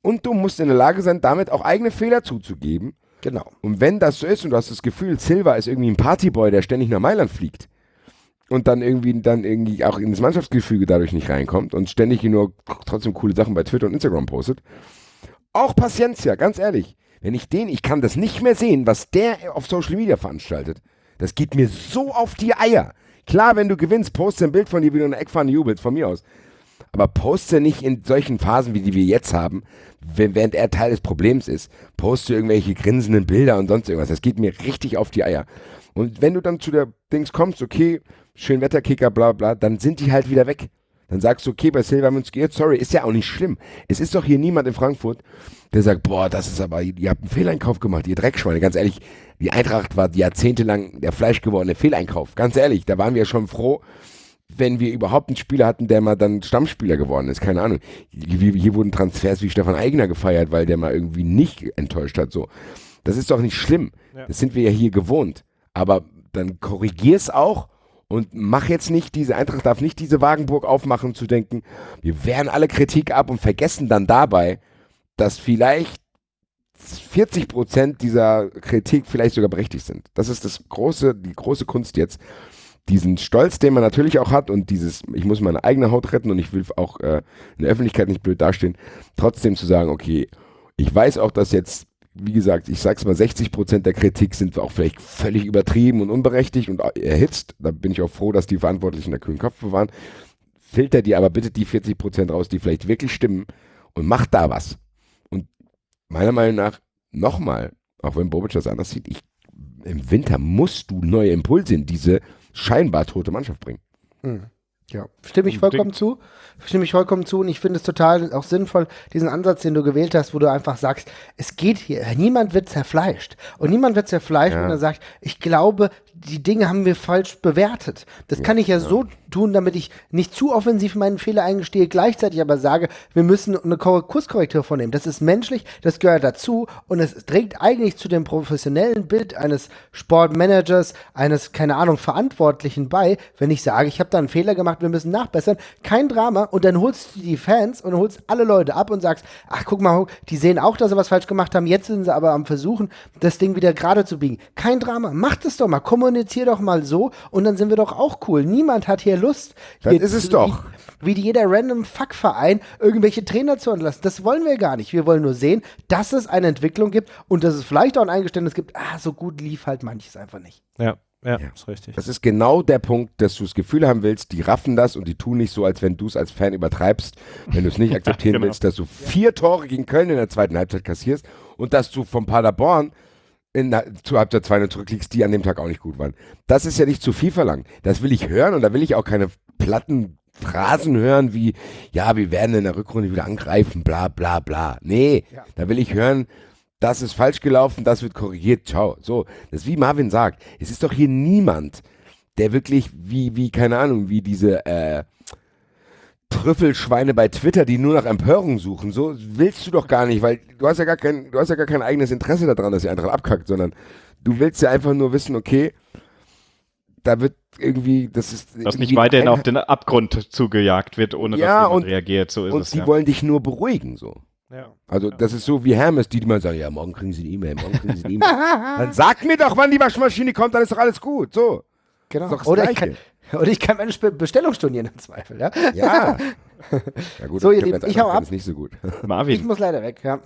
und du musst in der Lage sein, damit auch eigene Fehler zuzugeben. Genau. Und wenn das so ist und du hast das Gefühl, Silva ist irgendwie ein Partyboy, der ständig nach Mailand fliegt und dann irgendwie dann irgendwie auch ins Mannschaftsgefüge dadurch nicht reinkommt und ständig nur trotzdem coole Sachen bei Twitter und Instagram postet. Auch Paciencia, ganz ehrlich. Wenn ich den, ich kann das nicht mehr sehen, was der auf Social Media veranstaltet. Das geht mir so auf die Eier. Klar, wenn du gewinnst, poste ein Bild von dir, wie du in der Eckfahne jubelst, von mir aus. Aber poste nicht in solchen Phasen, wie die wir jetzt haben, während er Teil des Problems ist. Poste irgendwelche grinsenden Bilder und sonst irgendwas. Das geht mir richtig auf die Eier. Und wenn du dann zu der Dings kommst, okay, schön Wetterkicker, bla bla, dann sind die halt wieder weg. Dann sagst du, okay, bei uns geirrt, sorry, ist ja auch nicht schlimm. Es ist doch hier niemand in Frankfurt, der sagt, boah, das ist aber, ihr habt einen Fehleinkauf gemacht, ihr Dreckschweine. Ganz ehrlich, die Eintracht war jahrzehntelang der fleischgewordene Fehleinkauf. Ganz ehrlich, da waren wir schon froh, wenn wir überhaupt einen Spieler hatten, der mal dann Stammspieler geworden ist. Keine Ahnung. Hier, hier wurden Transfers wie Stefan Eigner gefeiert, weil der mal irgendwie nicht enttäuscht hat. So, Das ist doch nicht schlimm. Ja. Das sind wir ja hier gewohnt. Aber dann korrigier's auch und mach jetzt nicht diese, Eintracht darf nicht diese Wagenburg aufmachen, zu denken, wir wehren alle Kritik ab und vergessen dann dabei, dass vielleicht 40 Prozent dieser Kritik vielleicht sogar berechtigt sind. Das ist das große, die große Kunst jetzt. Diesen Stolz, den man natürlich auch hat und dieses, ich muss meine eigene Haut retten und ich will auch äh, in der Öffentlichkeit nicht blöd dastehen, trotzdem zu sagen, okay, ich weiß auch, dass jetzt wie gesagt, ich sag's mal, 60 Prozent der Kritik sind auch vielleicht völlig übertrieben und unberechtigt und erhitzt. Da bin ich auch froh, dass die Verantwortlichen der kühlen Kopf bewahren. Filter dir aber bitte die 40 Prozent raus, die vielleicht wirklich stimmen und mach da was. Und meiner Meinung nach, nochmal, auch wenn Bobic das anders sieht, ich, im Winter musst du neue Impulse in diese scheinbar tote Mannschaft bringen. Mhm. Ja, stimme ich vollkommen zu. Stimme ich vollkommen zu und ich finde es total auch sinnvoll, diesen Ansatz, den du gewählt hast, wo du einfach sagst, es geht hier, niemand wird zerfleischt. Und niemand wird zerfleischt, ja. wenn er sagt, ich glaube, die Dinge haben wir falsch bewertet. Das kann ich ja, ja, so tun, damit ich nicht zu offensiv meinen Fehler eingestehe, gleichzeitig aber sage, wir müssen eine Kurskorrektur vornehmen. Das ist menschlich, das gehört dazu und es trägt eigentlich zu dem professionellen Bild eines Sportmanagers, eines, keine Ahnung, Verantwortlichen bei, wenn ich sage, ich habe da einen Fehler gemacht, wir müssen nachbessern. Kein Drama und dann holst du die Fans und holst alle Leute ab und sagst, ach guck mal, die sehen auch, dass sie was falsch gemacht haben, jetzt sind sie aber am Versuchen, das Ding wieder gerade zu biegen. Kein Drama, macht es doch mal, komm kommunizier doch mal so und dann sind wir doch auch cool. Niemand hat hier Lust. Das ist es doch. Wie, wie jeder random Fuckverein irgendwelche Trainer zu entlassen. Das wollen wir gar nicht. Wir wollen nur sehen, dass es eine Entwicklung gibt und dass es vielleicht auch ein Eingeständnis gibt, ah, so gut lief halt manches einfach nicht. Ja. Ja, ja, ist richtig. Das ist genau der Punkt, dass du das Gefühl haben willst, die raffen das und die tun nicht so, als wenn du es als Fan übertreibst, wenn du es nicht akzeptieren ja, genau. willst, dass du vier Tore gegen Köln in der zweiten Halbzeit kassierst und dass du vom Paderborn in der, zu Halbzeit 2 zurückliegst, die an dem Tag auch nicht gut waren. Das ist ja nicht zu viel verlangt. Das will ich hören und da will ich auch keine platten Phrasen hören wie, ja, wir werden in der Rückrunde wieder angreifen, bla bla bla. Nee, ja. da will ich hören, das ist falsch gelaufen, das wird korrigiert, ciao. So, das ist wie Marvin sagt, es ist doch hier niemand, der wirklich wie, wie, keine Ahnung, wie diese, äh, Trüffelschweine bei Twitter, die nur nach Empörung suchen. So willst du doch gar nicht, weil du hast ja gar kein, du hast ja gar kein eigenes Interesse daran, dass die Eintracht abkackt, sondern du willst ja einfach nur wissen, okay, da wird irgendwie, das ist. Dass nicht weiterhin auf den Abgrund zugejagt wird, ohne ja, dass jemand und, reagiert. So ist und es. die ja. wollen dich nur beruhigen, so. Ja. Also, das ist so wie Hermes, die, die mal sagen, ja, morgen kriegen sie eine E-Mail, morgen kriegen sie eine E-Mail. dann sag mir doch, wann die Waschmaschine kommt, dann ist doch alles gut, so. Genau. Oder ich, kann, und ich kann meine Bestellung stornieren im Zweifel, ja? Ja. ja gut, so, ihr Lieben, ich hau ab. Ist nicht so gut. Marvin. Ich muss leider weg, ja.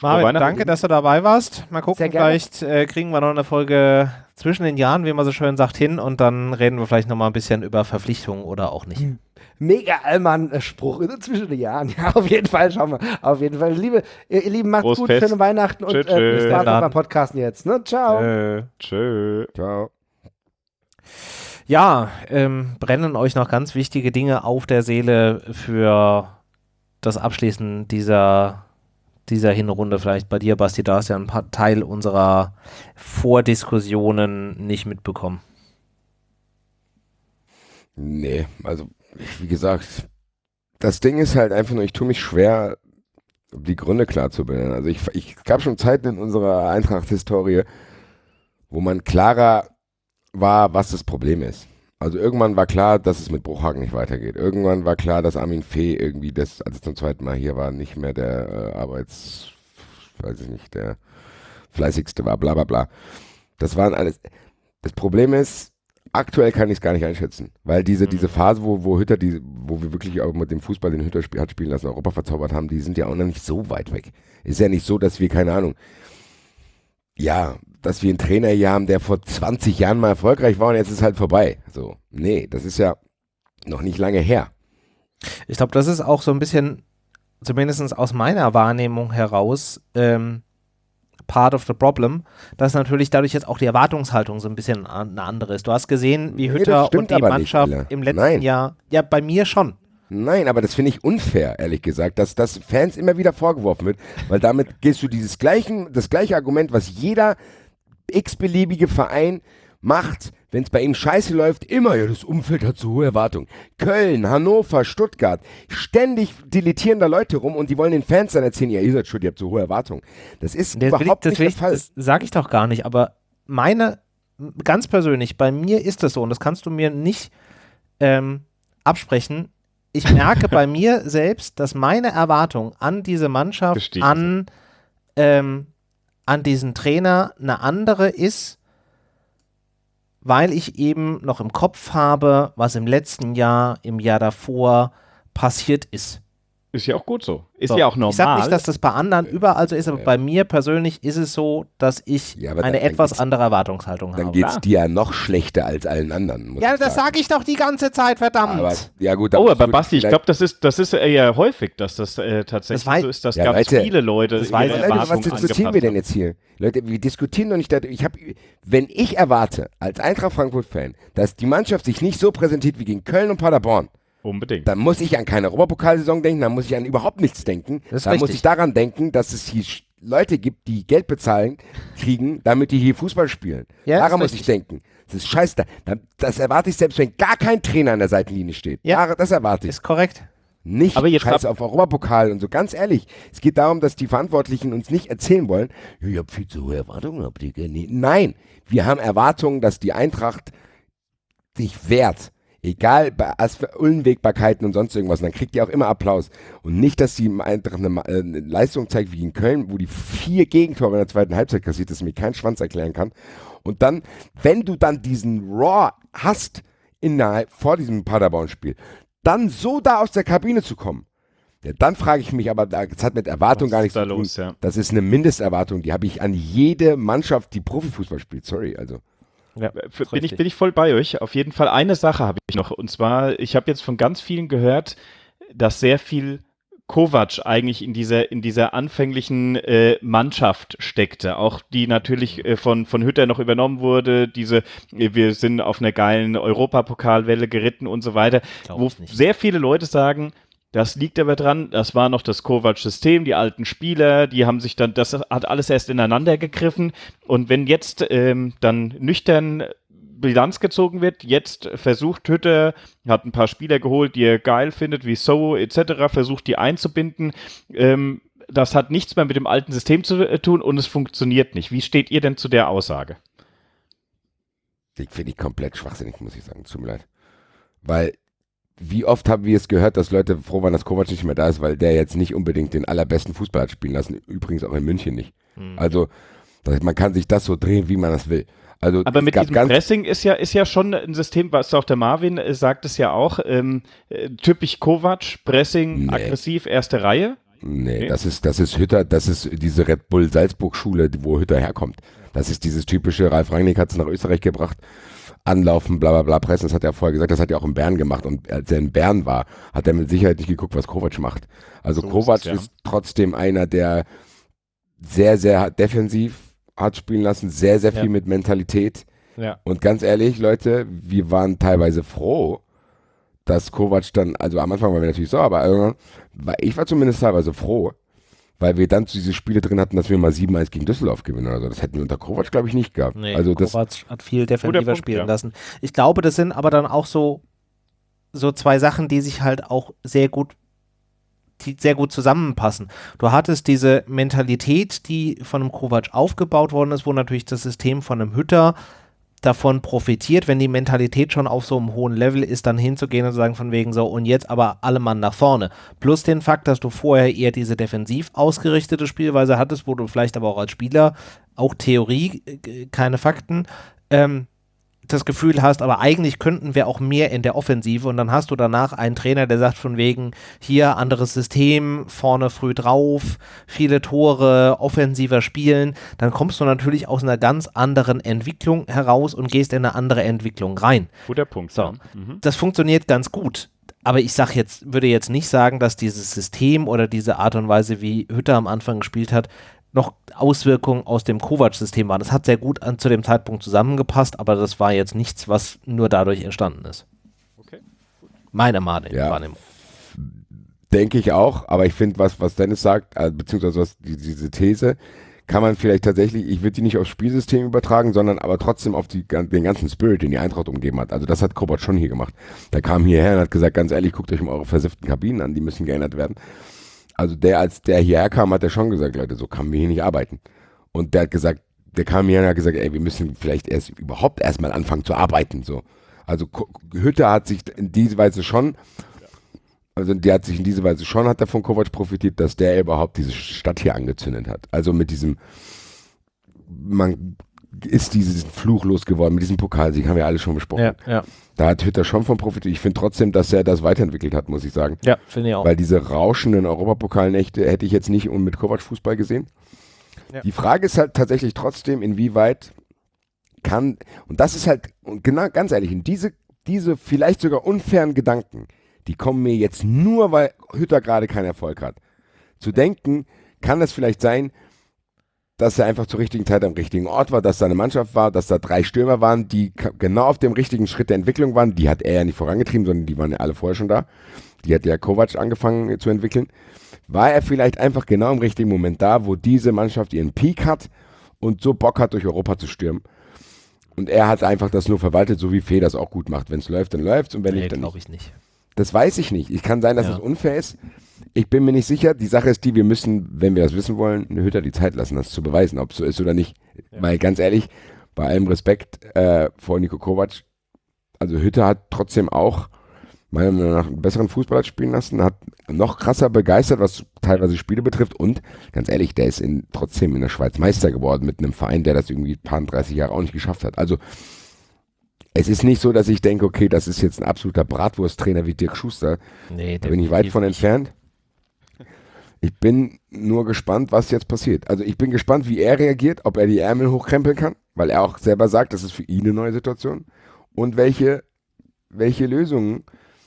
Marvin, danke, dass du dabei warst. Mal gucken, vielleicht äh, kriegen wir noch eine Folge zwischen den Jahren, wie man so schön sagt, hin und dann reden wir vielleicht noch mal ein bisschen über Verpflichtungen oder auch nicht. Hm. Mega Allmann-Spruch zwischen den Jahren. Ja, auf jeden Fall, schauen wir. Auf jeden Fall. Liebe, ihr Lieben, macht's Prost gut, Fest. schöne Weihnachten und äh, viel Spaß beim Podcasten jetzt. Ne? Ciao. Tschö. Tschö. Ciao. Ja, ähm, brennen euch noch ganz wichtige Dinge auf der Seele für das Abschließen dieser, dieser Hinrunde. Vielleicht bei dir, Basti, da hast ja ein paar Teil unserer Vordiskussionen nicht mitbekommen. Nee, also wie gesagt, das Ding ist halt einfach nur, ich tue mich schwer, die Gründe klar zu benennen. Also ich, ich gab schon Zeiten in unserer Eintracht-Historie, wo man klarer war, was das Problem ist. Also irgendwann war klar, dass es mit Bruchhagen nicht weitergeht. Irgendwann war klar, dass Armin Fee irgendwie, das, als es zum zweiten Mal hier war, nicht mehr der äh, Arbeits, weiß ich nicht, der fleißigste war, bla bla bla. Das waren alles. Das Problem ist, aktuell kann ich es gar nicht einschätzen, weil diese, diese Phase, wo, wo Hütter, die, wo wir wirklich auch mit dem Fußball den Hütter spiel, hat spielen lassen, Europa verzaubert haben, die sind ja auch noch nicht so weit weg. Ist ja nicht so, dass wir, keine Ahnung, ja, dass wir einen Trainer hier haben, der vor 20 Jahren mal erfolgreich war und jetzt ist halt vorbei. So, nee, das ist ja noch nicht lange her. Ich glaube, das ist auch so ein bisschen, zumindest aus meiner Wahrnehmung heraus, ähm, part of the problem, dass natürlich dadurch jetzt auch die Erwartungshaltung so ein bisschen eine andere ist. Du hast gesehen, wie Nee, Hütter stimmt und die nicht, Mannschaft im letzten Nein. Jahr, ja, bei mir schon. Nein, aber das finde ich unfair, ehrlich gesagt, dass das Fans immer wieder vorgeworfen wird, weil damit gehst du dieses gleichen, das gleiche Argument, was jeder x-beliebige Verein macht, wenn es bei ihm scheiße läuft, immer, ja, das Umfeld hat so hohe Erwartungen. Köln, Hannover, Stuttgart, ständig deletieren da Leute rum und die wollen den Fans dann erzählen, ja, ihr seid schuld, ihr habt so hohe Erwartungen. Das ist Das, ich, überhaupt das, nicht der ich, Fall. das sage ich doch gar nicht, aber meine, ganz persönlich, bei mir ist das so und das kannst du mir nicht ähm, absprechen. Ich merke bei mir selbst, dass meine Erwartung an diese Mannschaft, Gestiegen an, ähm, an diesen Trainer eine andere ist, weil ich eben noch im Kopf habe, was im letzten Jahr, im Jahr davor passiert ist. Ist ja auch gut so. Ist So, ja auch normal. Ich sage nicht, dass das bei anderen überall so ist, aber bei mir persönlich ist es so, dass ich Ja, eine dann- dann etwas andere Erwartungshaltung Dann habe. geht's dir ja noch schlechter als allen anderen. muss Ja, ich das sage ich doch die ganze Zeit, verdammt. Aber, ja gut, Oh, aber Basti, ich glaube, das ist, das ist eher häufig, dass das äh, tatsächlich Das so ist, dass Ja, ganz Leute, viele Leute das weiß. Leute, was diskutieren wir denn jetzt hier? Leute, wir diskutieren doch nicht darüber. Ich habe, wenn ich erwarte, als Eintracht Frankfurt-Fan, dass die Mannschaft sich nicht so präsentiert wie gegen Köln und Paderborn, Unbedingt. dann muss ich an keine Europapokalsaison denken, dann muss ich an überhaupt nichts denken. Das dann muss richtig. ich daran denken, dass es hier Leute gibt, die Geld bezahlen, kriegen, damit die hier Fußball spielen. Ja, daran muss ich denken. Das ist scheiße. Da- Das erwarte ich selbst, wenn gar kein Trainer an der Seitenlinie steht. Ja. Das erwarte ich. Ist korrekt. Nicht Aber jetzt scheiße auf Europapokal und so. Ganz ehrlich, es geht darum, dass die Verantwortlichen uns nicht erzählen wollen, ja, ihr habt viel zu hohe Erwartungen, gar nicht. Nein, wir haben Erwartungen, dass die Eintracht sich wehrt. Egal, bei Unwägbarkeiten und sonst irgendwas. Und dann kriegt ihr auch immer Applaus. Und nicht, dass die Eintracht eine, äh, eine Leistung zeigt wie in Köln, wo die vier Gegentore in der zweiten Halbzeit kassiert, dass mir kein Schwanz erklären kann. Und dann, wenn du dann diesen Raw hast innerhalb vor diesem Paderborn-Spiel, dann so da aus der Kabine zu kommen, ja, dann frage ich mich, aber das hat mit Erwartung Was gar nichts zu tun. los, ja. Das ist eine Mindesterwartung, die habe ich an jede Mannschaft, die Profifußball spielt. Sorry, also. Ja, F- Bin ich, bin ich voll bei euch. Auf jeden Fall eine Sache habe ich noch. Und zwar, ich habe jetzt von ganz vielen gehört, dass sehr viel Kovac eigentlich in dieser, in dieser anfänglichen äh, Mannschaft steckte. Auch die natürlich äh, von, von Hütter noch übernommen wurde. Diese, äh, wir sind auf einer geilen Europapokalwelle geritten und so weiter. Wo sehr viele Leute sagen, das liegt aber dran, das war noch das Kovac-System, die alten Spieler, die haben sich dann, das hat alles erst ineinander gegriffen. Und wenn jetzt ähm, dann nüchtern Bilanz gezogen wird, jetzt versucht Hütter, hat ein paar Spieler geholt, die er geil findet, wie So etc., versucht die einzubinden. Ähm, das hat nichts mehr mit dem alten System zu äh, tun und es funktioniert nicht. Wie steht ihr denn zu der Aussage? Die finde ich komplett schwachsinnig, muss ich sagen. Tut mir leid. Weil, wie oft haben wir es gehört, dass Leute froh waren, dass Kovac nicht mehr da ist, weil der jetzt nicht unbedingt den allerbesten Fußball hat spielen lassen. Übrigens auch in München nicht. Hm. Also, das, man kann sich das so drehen, wie man das will. Also, Aber mit diesem Pressing ist ja, ist ja schon ein System, was auch der Marvin äh, sagt es ja auch, ähm, äh, typisch Kovac, Pressing, Nee. aggressiv, erste Reihe. Nee, Nee. das ist, das ist Hütter, das ist diese Red Bull Salzburg-Schule, wo Hütter herkommt. Das ist dieses typische, Ralf Rangnick hat es nach Österreich gebracht, anlaufen, bla bla bla, pressen, das hat er vorher gesagt, das hat er auch in Bern gemacht. Und als er in Bern war, hat er mit Sicherheit nicht geguckt, was Kovac macht. Also So ist Kovac es, ja. ist trotzdem einer, der sehr, sehr defensiv hat spielen lassen, sehr, sehr viel Ja. mit Mentalität. Ja. Und ganz ehrlich, Leute, wir waren teilweise froh, dass Kovac dann, also am Anfang waren wir natürlich so, aber irgendwann, war, ich war zumindest teilweise froh, weil wir dann diese Spiele drin hatten, dass wir mal 7-1 gegen Düsseldorf gewinnen oder so. Das hätten wir unter Kovac, glaube ich, nicht gehabt. Nee, also das, Kovac hat viel defensiver Punkt, spielen ja. lassen. Ich glaube, das sind aber dann auch so, so zwei Sachen, die sich halt auch sehr gut, die sehr gut zusammenpassen. Du hattest diese Mentalität, die von einem Kovac aufgebaut worden ist, wo natürlich das System von einem Hütter davon profitiert, wenn die Mentalität schon auf so einem hohen Level ist, dann hinzugehen und zu sagen von wegen so und jetzt aber alle Mann nach vorne. Plus den Fakt, dass du vorher eher diese defensiv ausgerichtete Spielweise hattest, wo du vielleicht aber auch als Spieler auch Theorie, äh, keine Fakten, ähm, das Gefühl hast, aber eigentlich könnten wir auch mehr in der Offensive und dann hast du danach einen Trainer, der sagt von wegen, hier anderes System, vorne früh drauf, viele Tore, offensiver spielen, dann kommst du natürlich aus einer ganz anderen Entwicklung heraus und gehst in eine andere Entwicklung rein. Guter Punkt. So, mhm. das funktioniert ganz gut. Aber ich sag jetzt, würde jetzt nicht sagen, dass dieses System oder diese Art und Weise, wie Hütter am Anfang gespielt hat, noch Auswirkungen aus dem Kovac-System waren. Das hat sehr gut an, zu dem Zeitpunkt zusammengepasst, aber das war jetzt nichts, was nur dadurch entstanden ist. Okay. Meine Meinung. Ja. Denke ich auch, aber ich finde, was, was Dennis sagt, äh, beziehungsweise was, die, diese These, kann man vielleicht tatsächlich, ich würde die nicht aufs Spielsystem übertragen, sondern aber trotzdem auf die, den ganzen Spirit, den die Eintracht umgeben hat. Also das hat Kovac schon hier gemacht. Der kam hierher und hat gesagt, ganz ehrlich, guckt euch mal eure versifften Kabinen an, die müssen geändert werden also der, als der hierher kam, hat er schon gesagt, Leute, so kann wir hier nicht arbeiten. Und der hat gesagt, der kam hier und hat gesagt, ey, wir müssen vielleicht erst überhaupt erstmal anfangen zu arbeiten. So. Also Hütte hat sich in diese Weise schon, also die hat sich in diese Weise schon, hat er von Kovac profitiert, dass der überhaupt diese Stadt hier angezündet hat. Also mit diesem, man ist dieses Fluch losgeworden mit diesem Pokalsieg, haben wir alle schon besprochen. Ja, ja. Da hat Hütter schon von profitiert. Ich finde trotzdem, dass er das weiterentwickelt hat, muss ich sagen. Ja, finde ich auch. Weil diese rauschenden Europapokalnächte hätte ich jetzt nicht mit Kovac Fußball gesehen. Ja. Die Frage ist halt tatsächlich trotzdem, inwieweit kann, und das ist halt, und genau, ganz ehrlich, in diese, diese vielleicht sogar unfairen Gedanken, die kommen mir jetzt nur, weil Hütter gerade keinen Erfolg hat. Zu denken, kann es vielleicht sein, dass er einfach zur richtigen Zeit am richtigen Ort war, dass da eine Mannschaft war, dass da drei Stürmer waren, die genau auf dem richtigen Schritt der Entwicklung waren. Die hat er ja nicht vorangetrieben, sondern die waren ja alle vorher schon da. Die hat ja Kovac angefangen zu entwickeln. War er vielleicht einfach genau im richtigen Moment da, wo diese Mannschaft ihren Peak hat und so Bock hat, durch Europa zu stürmen. Und er hat einfach das nur verwaltet, so wie Fee das auch gut macht. Wenn es läuft, dann läuft es und wenn nee, nicht, dann glaube ich nicht. Das weiß ich nicht. Ich kann sein, dass es ja. unfair ist. Ich bin mir nicht sicher. Die Sache ist die, wir müssen, wenn wir das wissen wollen, eine Hütter die Zeit lassen, das zu beweisen, ob es so ist oder nicht. Ja. Weil ganz ehrlich, bei allem Respekt äh, vor Nico Kovac, also Hütter hat trotzdem auch meiner Meinung nach einen besseren Fußballer spielen lassen, hat noch krasser begeistert, was teilweise Spiele betrifft und ganz ehrlich, der ist in, trotzdem in der Schweiz Meister geworden mit einem Verein, der das irgendwie ein paar 30 Jahre auch nicht geschafft hat. Also es ist nicht so, dass ich denke, okay, das ist jetzt ein absoluter Bratwursttrainer wie Dirk Schuster. Nee, da bin ich weit von entfernt. Ich bin nur gespannt, was jetzt passiert. Also ich bin gespannt, wie er reagiert, ob er die Ärmel hochkrempeln kann, weil er auch selber sagt, das ist für ihn eine neue Situation. Und welche, welche Lösungen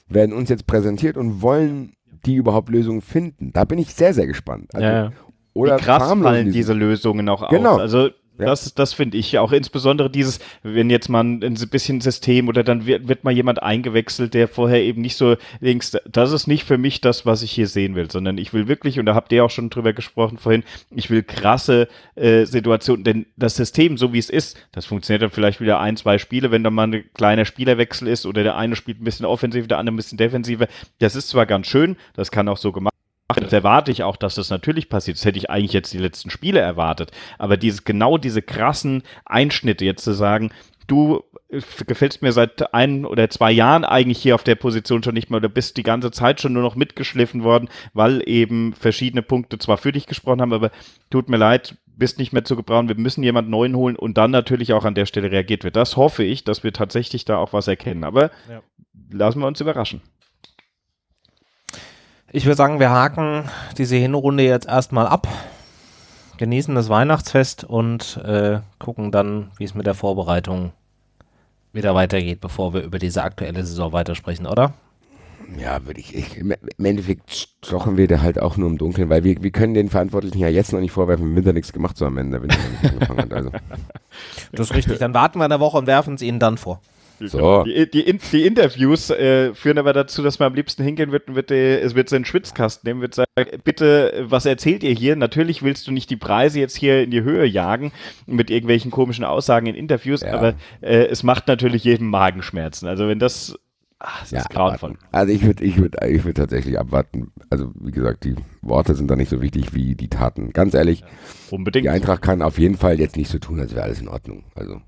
werden uns jetzt präsentiert und wollen die überhaupt Lösungen finden? Da bin ich sehr, sehr gespannt. Also, ja. Oder Wie krass fallen diese Lösungen auch genau. aus. Also ja. Das, das finde ich auch insbesondere dieses, wenn jetzt mal ein, bisschen System oder dann wird, wird mal jemand eingewechselt, der vorher eben nicht so links, das ist nicht für mich das, was ich hier sehen will, sondern ich will wirklich, und da habt ihr auch schon drüber gesprochen vorhin, ich will krasse äh, Situationen, denn das System, so wie es ist, das funktioniert dann vielleicht wieder ein, zwei Spiele, wenn da mal ein kleiner Spielerwechsel ist oder der eine spielt ein bisschen offensiv, der andere ein bisschen defensiver. Das ist zwar ganz schön, das kann auch so gemacht das erwarte ich auch, dass das natürlich passiert. Das hätte ich eigentlich jetzt die letzten Spiele erwartet. Aber dieses, genau diese krassen Einschnitte jetzt zu sagen, du äh, gefällst mir seit ein oder zwei Jahren eigentlich hier auf der Position schon nicht mehr oder bist die ganze Zeit schon nur noch mitgeschliffen worden, weil eben verschiedene Punkte zwar für dich gesprochen haben, aber tut mir leid, bist nicht mehr zu gebrauchen, wir müssen jemanden neuen holen und dann natürlich auch an der Stelle reagiert wird. Das hoffe ich, dass wir tatsächlich da auch was erkennen. Aber ja. lassen wir uns überraschen. Ich würde sagen, wir haken diese Hinrunde jetzt erstmal ab, genießen das Weihnachtsfest und äh, gucken dann, wie es mit der Vorbereitung wieder weitergeht, bevor wir über diese aktuelle Saison weitersprechen, oder? Ja, würde ich, ich, Im Endeffekt stochen wir da halt auch nur im Dunkeln, weil wir, wir können den Verantwortlichen ja jetzt noch nicht vorwerfen, im Winter nichts gemacht zu haben, wenn der Winter nicht angefangen hat. Also. Das ist richtig. Dann warten wir eine Woche und werfen es ihnen dann vor. So. Die, die, die Interviews äh, führen aber dazu, dass man am liebsten hingehen wird und wird, äh, es wird seinen Schwitzkasten nehmen, wird sagen, bitte, was erzählt ihr hier? Natürlich willst du nicht die Preise jetzt hier in die Höhe jagen mit irgendwelchen komischen Aussagen in Interviews, ja. aber äh, es macht natürlich jedem Magenschmerzen. Also wenn das Ach, das ja, ist grauenvoll. Also ich würde ich würd, ich würd tatsächlich abwarten. Also wie gesagt, die Worte sind da nicht so wichtig wie die Taten. Ganz ehrlich, ja, unbedingt. die Eintracht kann auf jeden Fall jetzt nicht so tun, als wäre alles in Ordnung. Also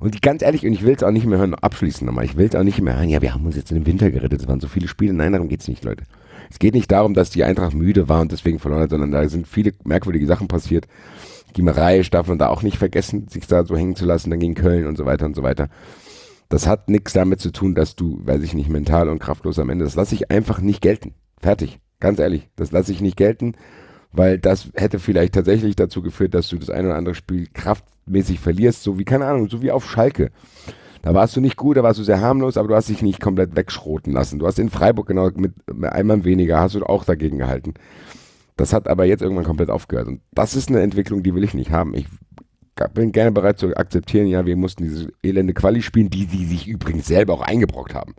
Und die, ganz ehrlich, und ich will es auch nicht mehr hören, abschließen nochmal, ich will es auch nicht mehr hören, ja, wir haben uns jetzt in den Winter gerettet, es waren so viele Spiele. Nein, darum geht es nicht, Leute. Es geht nicht darum, dass die Eintracht müde war und deswegen verloren hat, sondern da sind viele merkwürdige Sachen passiert. Die Mareisch darf man da auch nicht vergessen, sich da so hängen zu lassen, dann gegen Köln und so weiter und so weiter. Das hat nichts damit zu tun, dass du, weiß ich nicht, mental und kraftlos am Ende, das lasse ich einfach nicht gelten. Fertig. Ganz ehrlich, das lasse ich nicht gelten, weil das hätte vielleicht tatsächlich dazu geführt, dass du das ein oder andere Spiel kraftmäßig verlierst, so wie, keine Ahnung, so wie auf Schalke. Da warst du nicht gut, da warst du sehr harmlos, aber du hast dich nicht komplett wegschroten lassen. Du hast in Freiburg genau mit, mit einmal weniger, hast du auch dagegen gehalten. Das hat aber jetzt irgendwann komplett aufgehört. Und das ist eine Entwicklung, die will ich nicht haben. Ich bin gerne bereit zu akzeptieren, ja, wir mussten diese elende Quali spielen, die sie sich übrigens selber auch eingebrockt haben.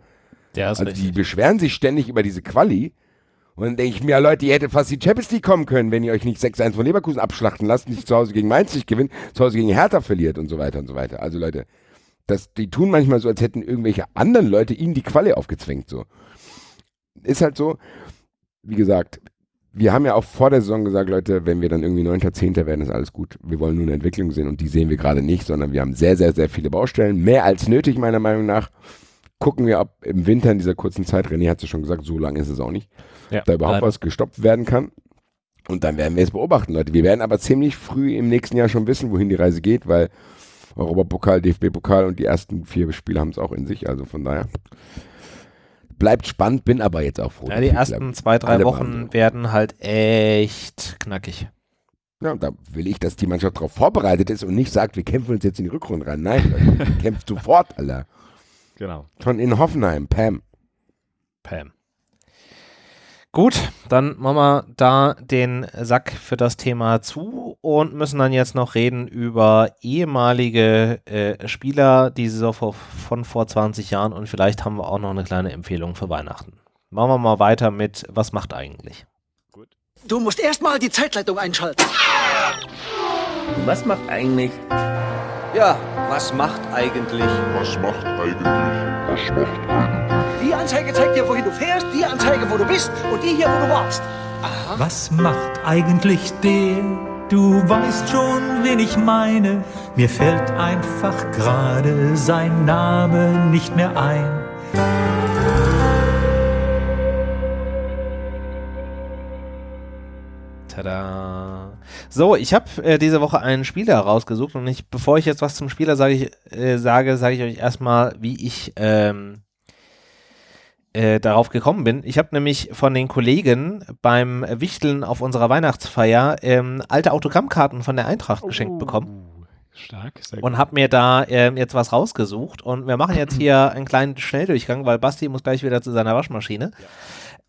Ja, Also richtig. die beschweren sich ständig über diese Quali. Und dann denke ich mir, Leute, ihr hättet fast die Champions League kommen können, wenn ihr euch nicht 6-1 von Leverkusen abschlachten lasst, nicht zu Hause gegen Mainz nicht gewinnt, zu Hause gegen Hertha verliert und so weiter und so weiter. Also Leute, das, die tun manchmal so, als hätten irgendwelche anderen Leute ihnen die Quali aufgezwängt. So. Ist halt so, wie gesagt, wir haben ja auch vor der Saison gesagt, Leute, wenn wir dann irgendwie 9., 10. werden, ist alles gut. Wir wollen nur eine Entwicklung sehen und die sehen wir gerade nicht, sondern wir haben sehr, sehr, sehr viele Baustellen. Mehr als nötig, meiner Meinung nach. Gucken wir, ob im Winter in dieser kurzen Zeit, René hat es ja schon gesagt, so lange ist es auch nicht, Ja, da überhaupt leider. was gestoppt werden kann. Und dann werden wir es beobachten, Leute. Wir werden aber ziemlich früh im nächsten Jahr schon wissen, wohin die Reise geht, weil Europapokal, DFB-Pokal und die ersten vier Spiele haben es auch in sich. Also von daher bleibt spannend, bin aber jetzt auch froh. Ja, die ersten bleiben. zwei, drei Alle Wochen werden halt echt knackig. Ja, und da will ich, dass die Mannschaft darauf vorbereitet ist und nicht sagt, wir kämpfen uns jetzt in die Rückrunde rein. Nein, kämpft sofort, Alter. Genau. Schon in Hoffenheim, Pam. Pam. Gut, dann machen wir da den Sack für das Thema zu und müssen dann jetzt noch reden über ehemalige äh, Spieler, die Saison vor, von vor 20 Jahren und vielleicht haben wir auch noch eine kleine Empfehlung für Weihnachten. Machen wir mal weiter mit, was macht eigentlich? Du musst erstmal die Zeitleitung einschalten. Was macht eigentlich? Ja, was macht eigentlich? Was macht eigentlich? Was macht eigentlich? Die Anzeige zeigt dir, wohin du fährst, die Anzeige, wo du bist und die hier, wo du warst. Was macht eigentlich der? Du weißt schon, wen ich meine. Mir fällt einfach gerade sein Name nicht mehr ein. Tada. So, ich habe äh, diese Woche einen Spieler rausgesucht und ich, bevor ich jetzt was zum Spieler sage, ich, äh, sage, sage ich euch erstmal, wie ich ähm, äh, darauf gekommen bin. Ich habe nämlich von den Kollegen beim Wichteln auf unserer Weihnachtsfeier ähm, alte Autogrammkarten von der Eintracht geschenkt bekommen Oh, Stark, sehr gut. und habe mir da ähm, jetzt was rausgesucht. Und wir machen jetzt hier einen kleinen Schnelldurchgang, weil Basti muss gleich wieder zu seiner Waschmaschine.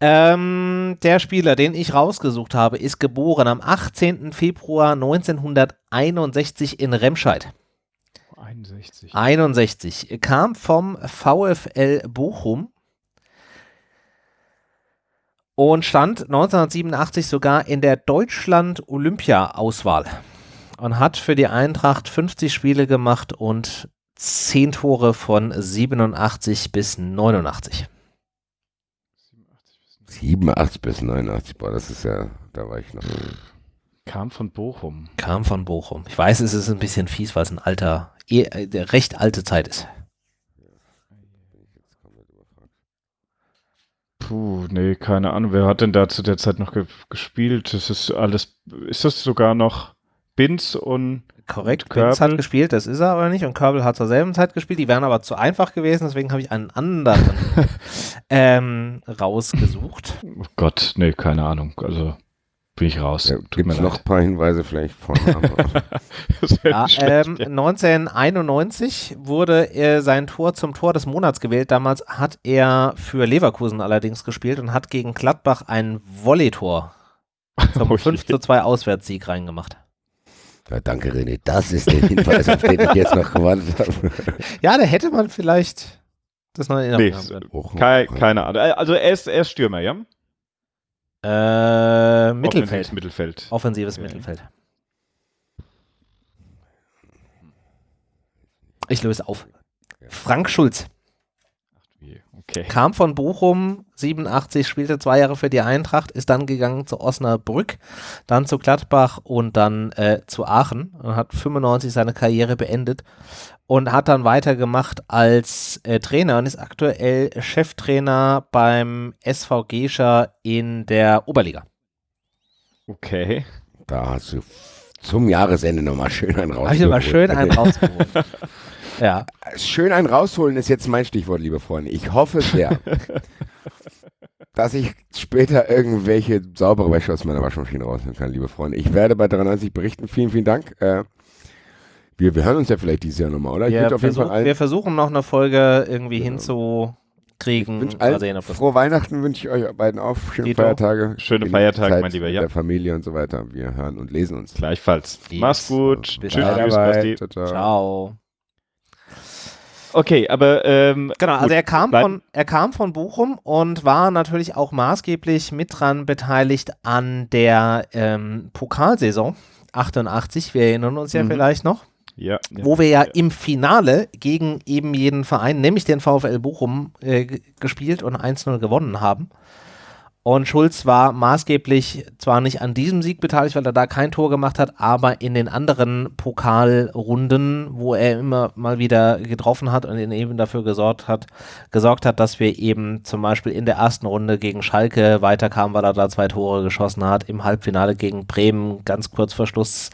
Ähm, der Spieler, den ich rausgesucht habe, ist geboren am 18. Februar 1961 in Remscheid. 61. 61. Kam vom VfL Bochum und stand 1987 sogar in der Deutschland-Olympia-Auswahl und hat für die Eintracht 50 Spiele gemacht und 10 Tore von 87 bis 89. 87 bis 89, boah, das ist ja, da war ich noch. Kam von Bochum. Kam von Bochum. Ich weiß, es ist ein bisschen fies, weil es ein alter, eh, äh, der recht alte Zeit ist. Puh, nee, keine Ahnung. Wer hat denn da zu der Zeit noch ge gespielt? Das ist alles. Ist das sogar noch Binz und. Korrekt, Und Prinz hat gespielt, das ist er aber nicht. Und Körbel hat zur selben Zeit gespielt. Die wären aber zu einfach gewesen, deswegen habe ich einen anderen ähm, rausgesucht. Oh Gott, nee, keine Ahnung. Also bin ich raus. Ja, Gibt es noch ein paar Hinweise vielleicht von Ja, ähm, schlecht. 1991 wurde er sein Tor zum Tor des Monats gewählt. Damals hat er für Leverkusen allerdings gespielt und hat gegen Gladbach ein Volleytor zum Oh je. 5 zu 2 Auswärtssieg reingemacht. Ja, danke, René. Das ist der Hinweis, auf den ich jetzt noch gewartet habe. Ja, da hätte man vielleicht das noch in Erinnerung Nee, haben können. Bochum. Kei- keine Ahnung. Also er ist, er ist Stürmer, ja? Äh, Mittelfeld. Offensives Mittelfeld. Offensives Okay. Mittelfeld. Ich löse auf. Frank Schulz. Okay. Kam von Bochum, 87, spielte zwei Jahre für die Eintracht, ist dann gegangen zu Osnabrück, dann zu Gladbach und dann äh, zu Aachen und hat 95 seine Karriere beendet und hat dann weitergemacht als äh, Trainer und ist aktuell Cheftrainer beim SV Gescher in der Oberliga. Okay. Da hast du zum Jahresende nochmal schön einen rausgeholt. Habe ich nochmal schön einen rausgeholt. Ja. Schön einen rausholen ist jetzt mein Stichwort, liebe Freunde. Ich hoffe sehr, dass ich später irgendwelche saubere Wäsche aus meiner Waschmaschine rausnehmen kann, liebe Freunde. Ich werde bei 93 berichten. Vielen, vielen Dank. Äh, wir, wir hören uns ja vielleicht dieses Jahr nochmal, oder? Jeden versuch, Fall allen, wir versuchen noch eine Folge irgendwie Genau. hinzukriegen. allen sehen, ob das frohe Weihnachten wünsche ich euch beiden auf. Schöne Dito. Feiertage. Schöne Feiertage, mein Lieber, mit ja. Der Familie und so weiter. Wir hören und lesen uns. Gleichfalls. Yes. Mach's gut. Bis Tschüss, tschüss, ciao. Okay, aber ähm, Genau, also er kam, von, er kam von Bochum und war natürlich auch maßgeblich mit dran beteiligt an der ähm, Pokalsaison 88. Wir erinnern uns ja Mhm. vielleicht noch, ja, ja. wo wir ja im Finale gegen eben jeden Verein, nämlich den VfL Bochum, äh, gespielt und 1-0 gewonnen haben. Und Schulz war maßgeblich zwar nicht an diesem Sieg beteiligt, weil er da kein Tor gemacht hat, aber in den anderen Pokalrunden, wo er immer mal wieder getroffen hat und eben dafür gesorgt hat, gesorgt hat, dass wir eben zum Beispiel in der ersten Runde gegen Schalke weiterkamen, weil er da zwei Tore geschossen hat, im Halbfinale gegen Bremen ganz kurz vor Schluss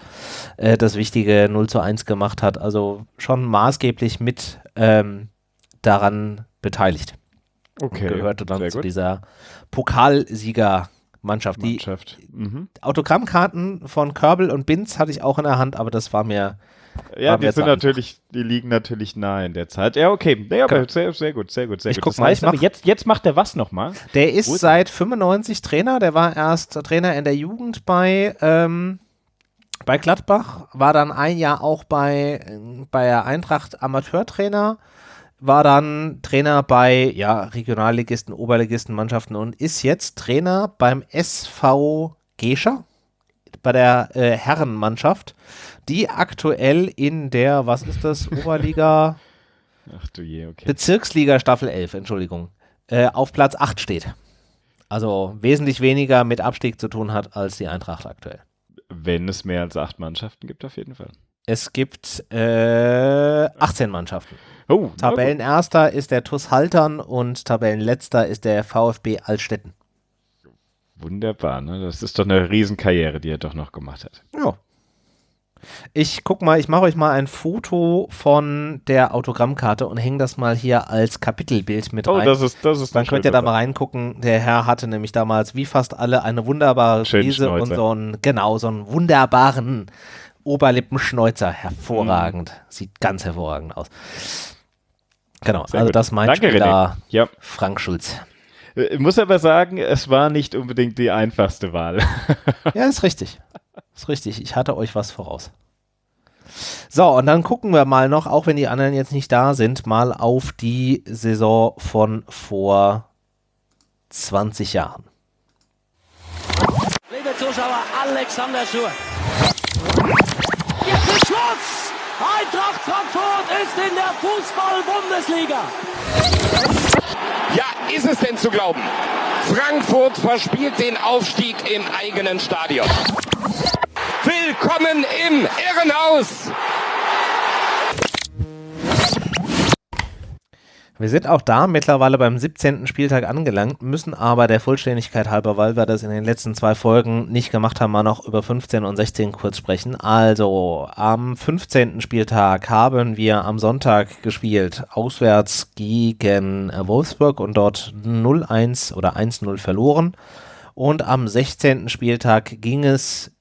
äh, das wichtige 0 zu 1 gemacht hat. Also schon maßgeblich mit ähm, daran beteiligt okay. gehörte dann zu dieser Pokalsiegermannschaft. Die Mannschaft. Mhm. Autogrammkarten von Körbel und Binz hatte ich auch in der Hand, aber das war mir. Ja, War die mir sind natürlich, die liegen natürlich nahe in der Zeit. Ja, okay. Ja, aber Genau. sehr, sehr gut, sehr gut, sehr Ich gut. guck das mal, heißt ich mach- jetzt, jetzt macht er was nochmal? Der ist Gut. seit 95 Trainer, der war erst Trainer in der Jugend bei, ähm, bei Gladbach, war dann ein Jahr auch bei, äh, bei der Eintracht Amateurtrainer, war dann Trainer bei ja, Regionalligisten, Oberligisten, Mannschaften und ist jetzt Trainer beim SV Gescher, bei der äh, Herrenmannschaft, die aktuell in der, was ist das, Oberliga, Ach du je, okay. Bezirksliga Staffel 11, Entschuldigung, äh, auf Platz 8 steht. Also wesentlich weniger mit Abstieg zu tun hat als die Eintracht aktuell. Wenn es mehr als acht Mannschaften gibt, auf jeden Fall. Es gibt äh, 18 Mannschaften. Oh. Tabellenerster ist der TuS Haltern und Tabellenletzter ist der VfB Altstetten. Wunderbar, ne? Das ist doch eine Riesenkarriere, die er doch noch gemacht hat. Ja. Ich guck mal, ich mache euch mal ein Foto von der Autogrammkarte und hänge das mal hier als Kapitelbild mit Oh, rein. das ist, das ist Dann könnt ihr da mal reingucken. Der Herr hatte nämlich damals, wie fast alle, eine wunderbare Frise und so einen, genau, so einen wunderbaren Oberlippenschnäuzer. Hervorragend. Sieht ganz hervorragend aus. Genau, Sehr also gut. das meint Danke, Spieler René. Ja. Frank Schulz. Äh, Ich muss aber sagen, es war nicht unbedingt die einfachste Wahl. Ja, ist richtig. Ist richtig. Ich hatte euch was voraus. So, und dann gucken wir mal noch, auch wenn die anderen jetzt nicht da sind, mal auf die Saison von vor 20 Jahren. Liebe Zuschauer, Alexander Schur. Jetzt ist Schluss! Eintracht Frankfurt ist in der Fußball-Bundesliga. Ja, ist es denn zu glauben? Frankfurt verspielt den Aufstieg im eigenen Stadion. Willkommen im Irrenhaus! Wir sind auch da mittlerweile beim 17. Spieltag angelangt, müssen aber der Vollständigkeit halber, weil wir das in den letzten zwei Folgen nicht gemacht haben, mal noch über 15 und 16 kurz sprechen. Also am 15. Spieltag haben wir am Sonntag gespielt, auswärts gegen Wolfsburg und dort 0-1 oder 1-0 verloren. Und am 16. Spieltag ging es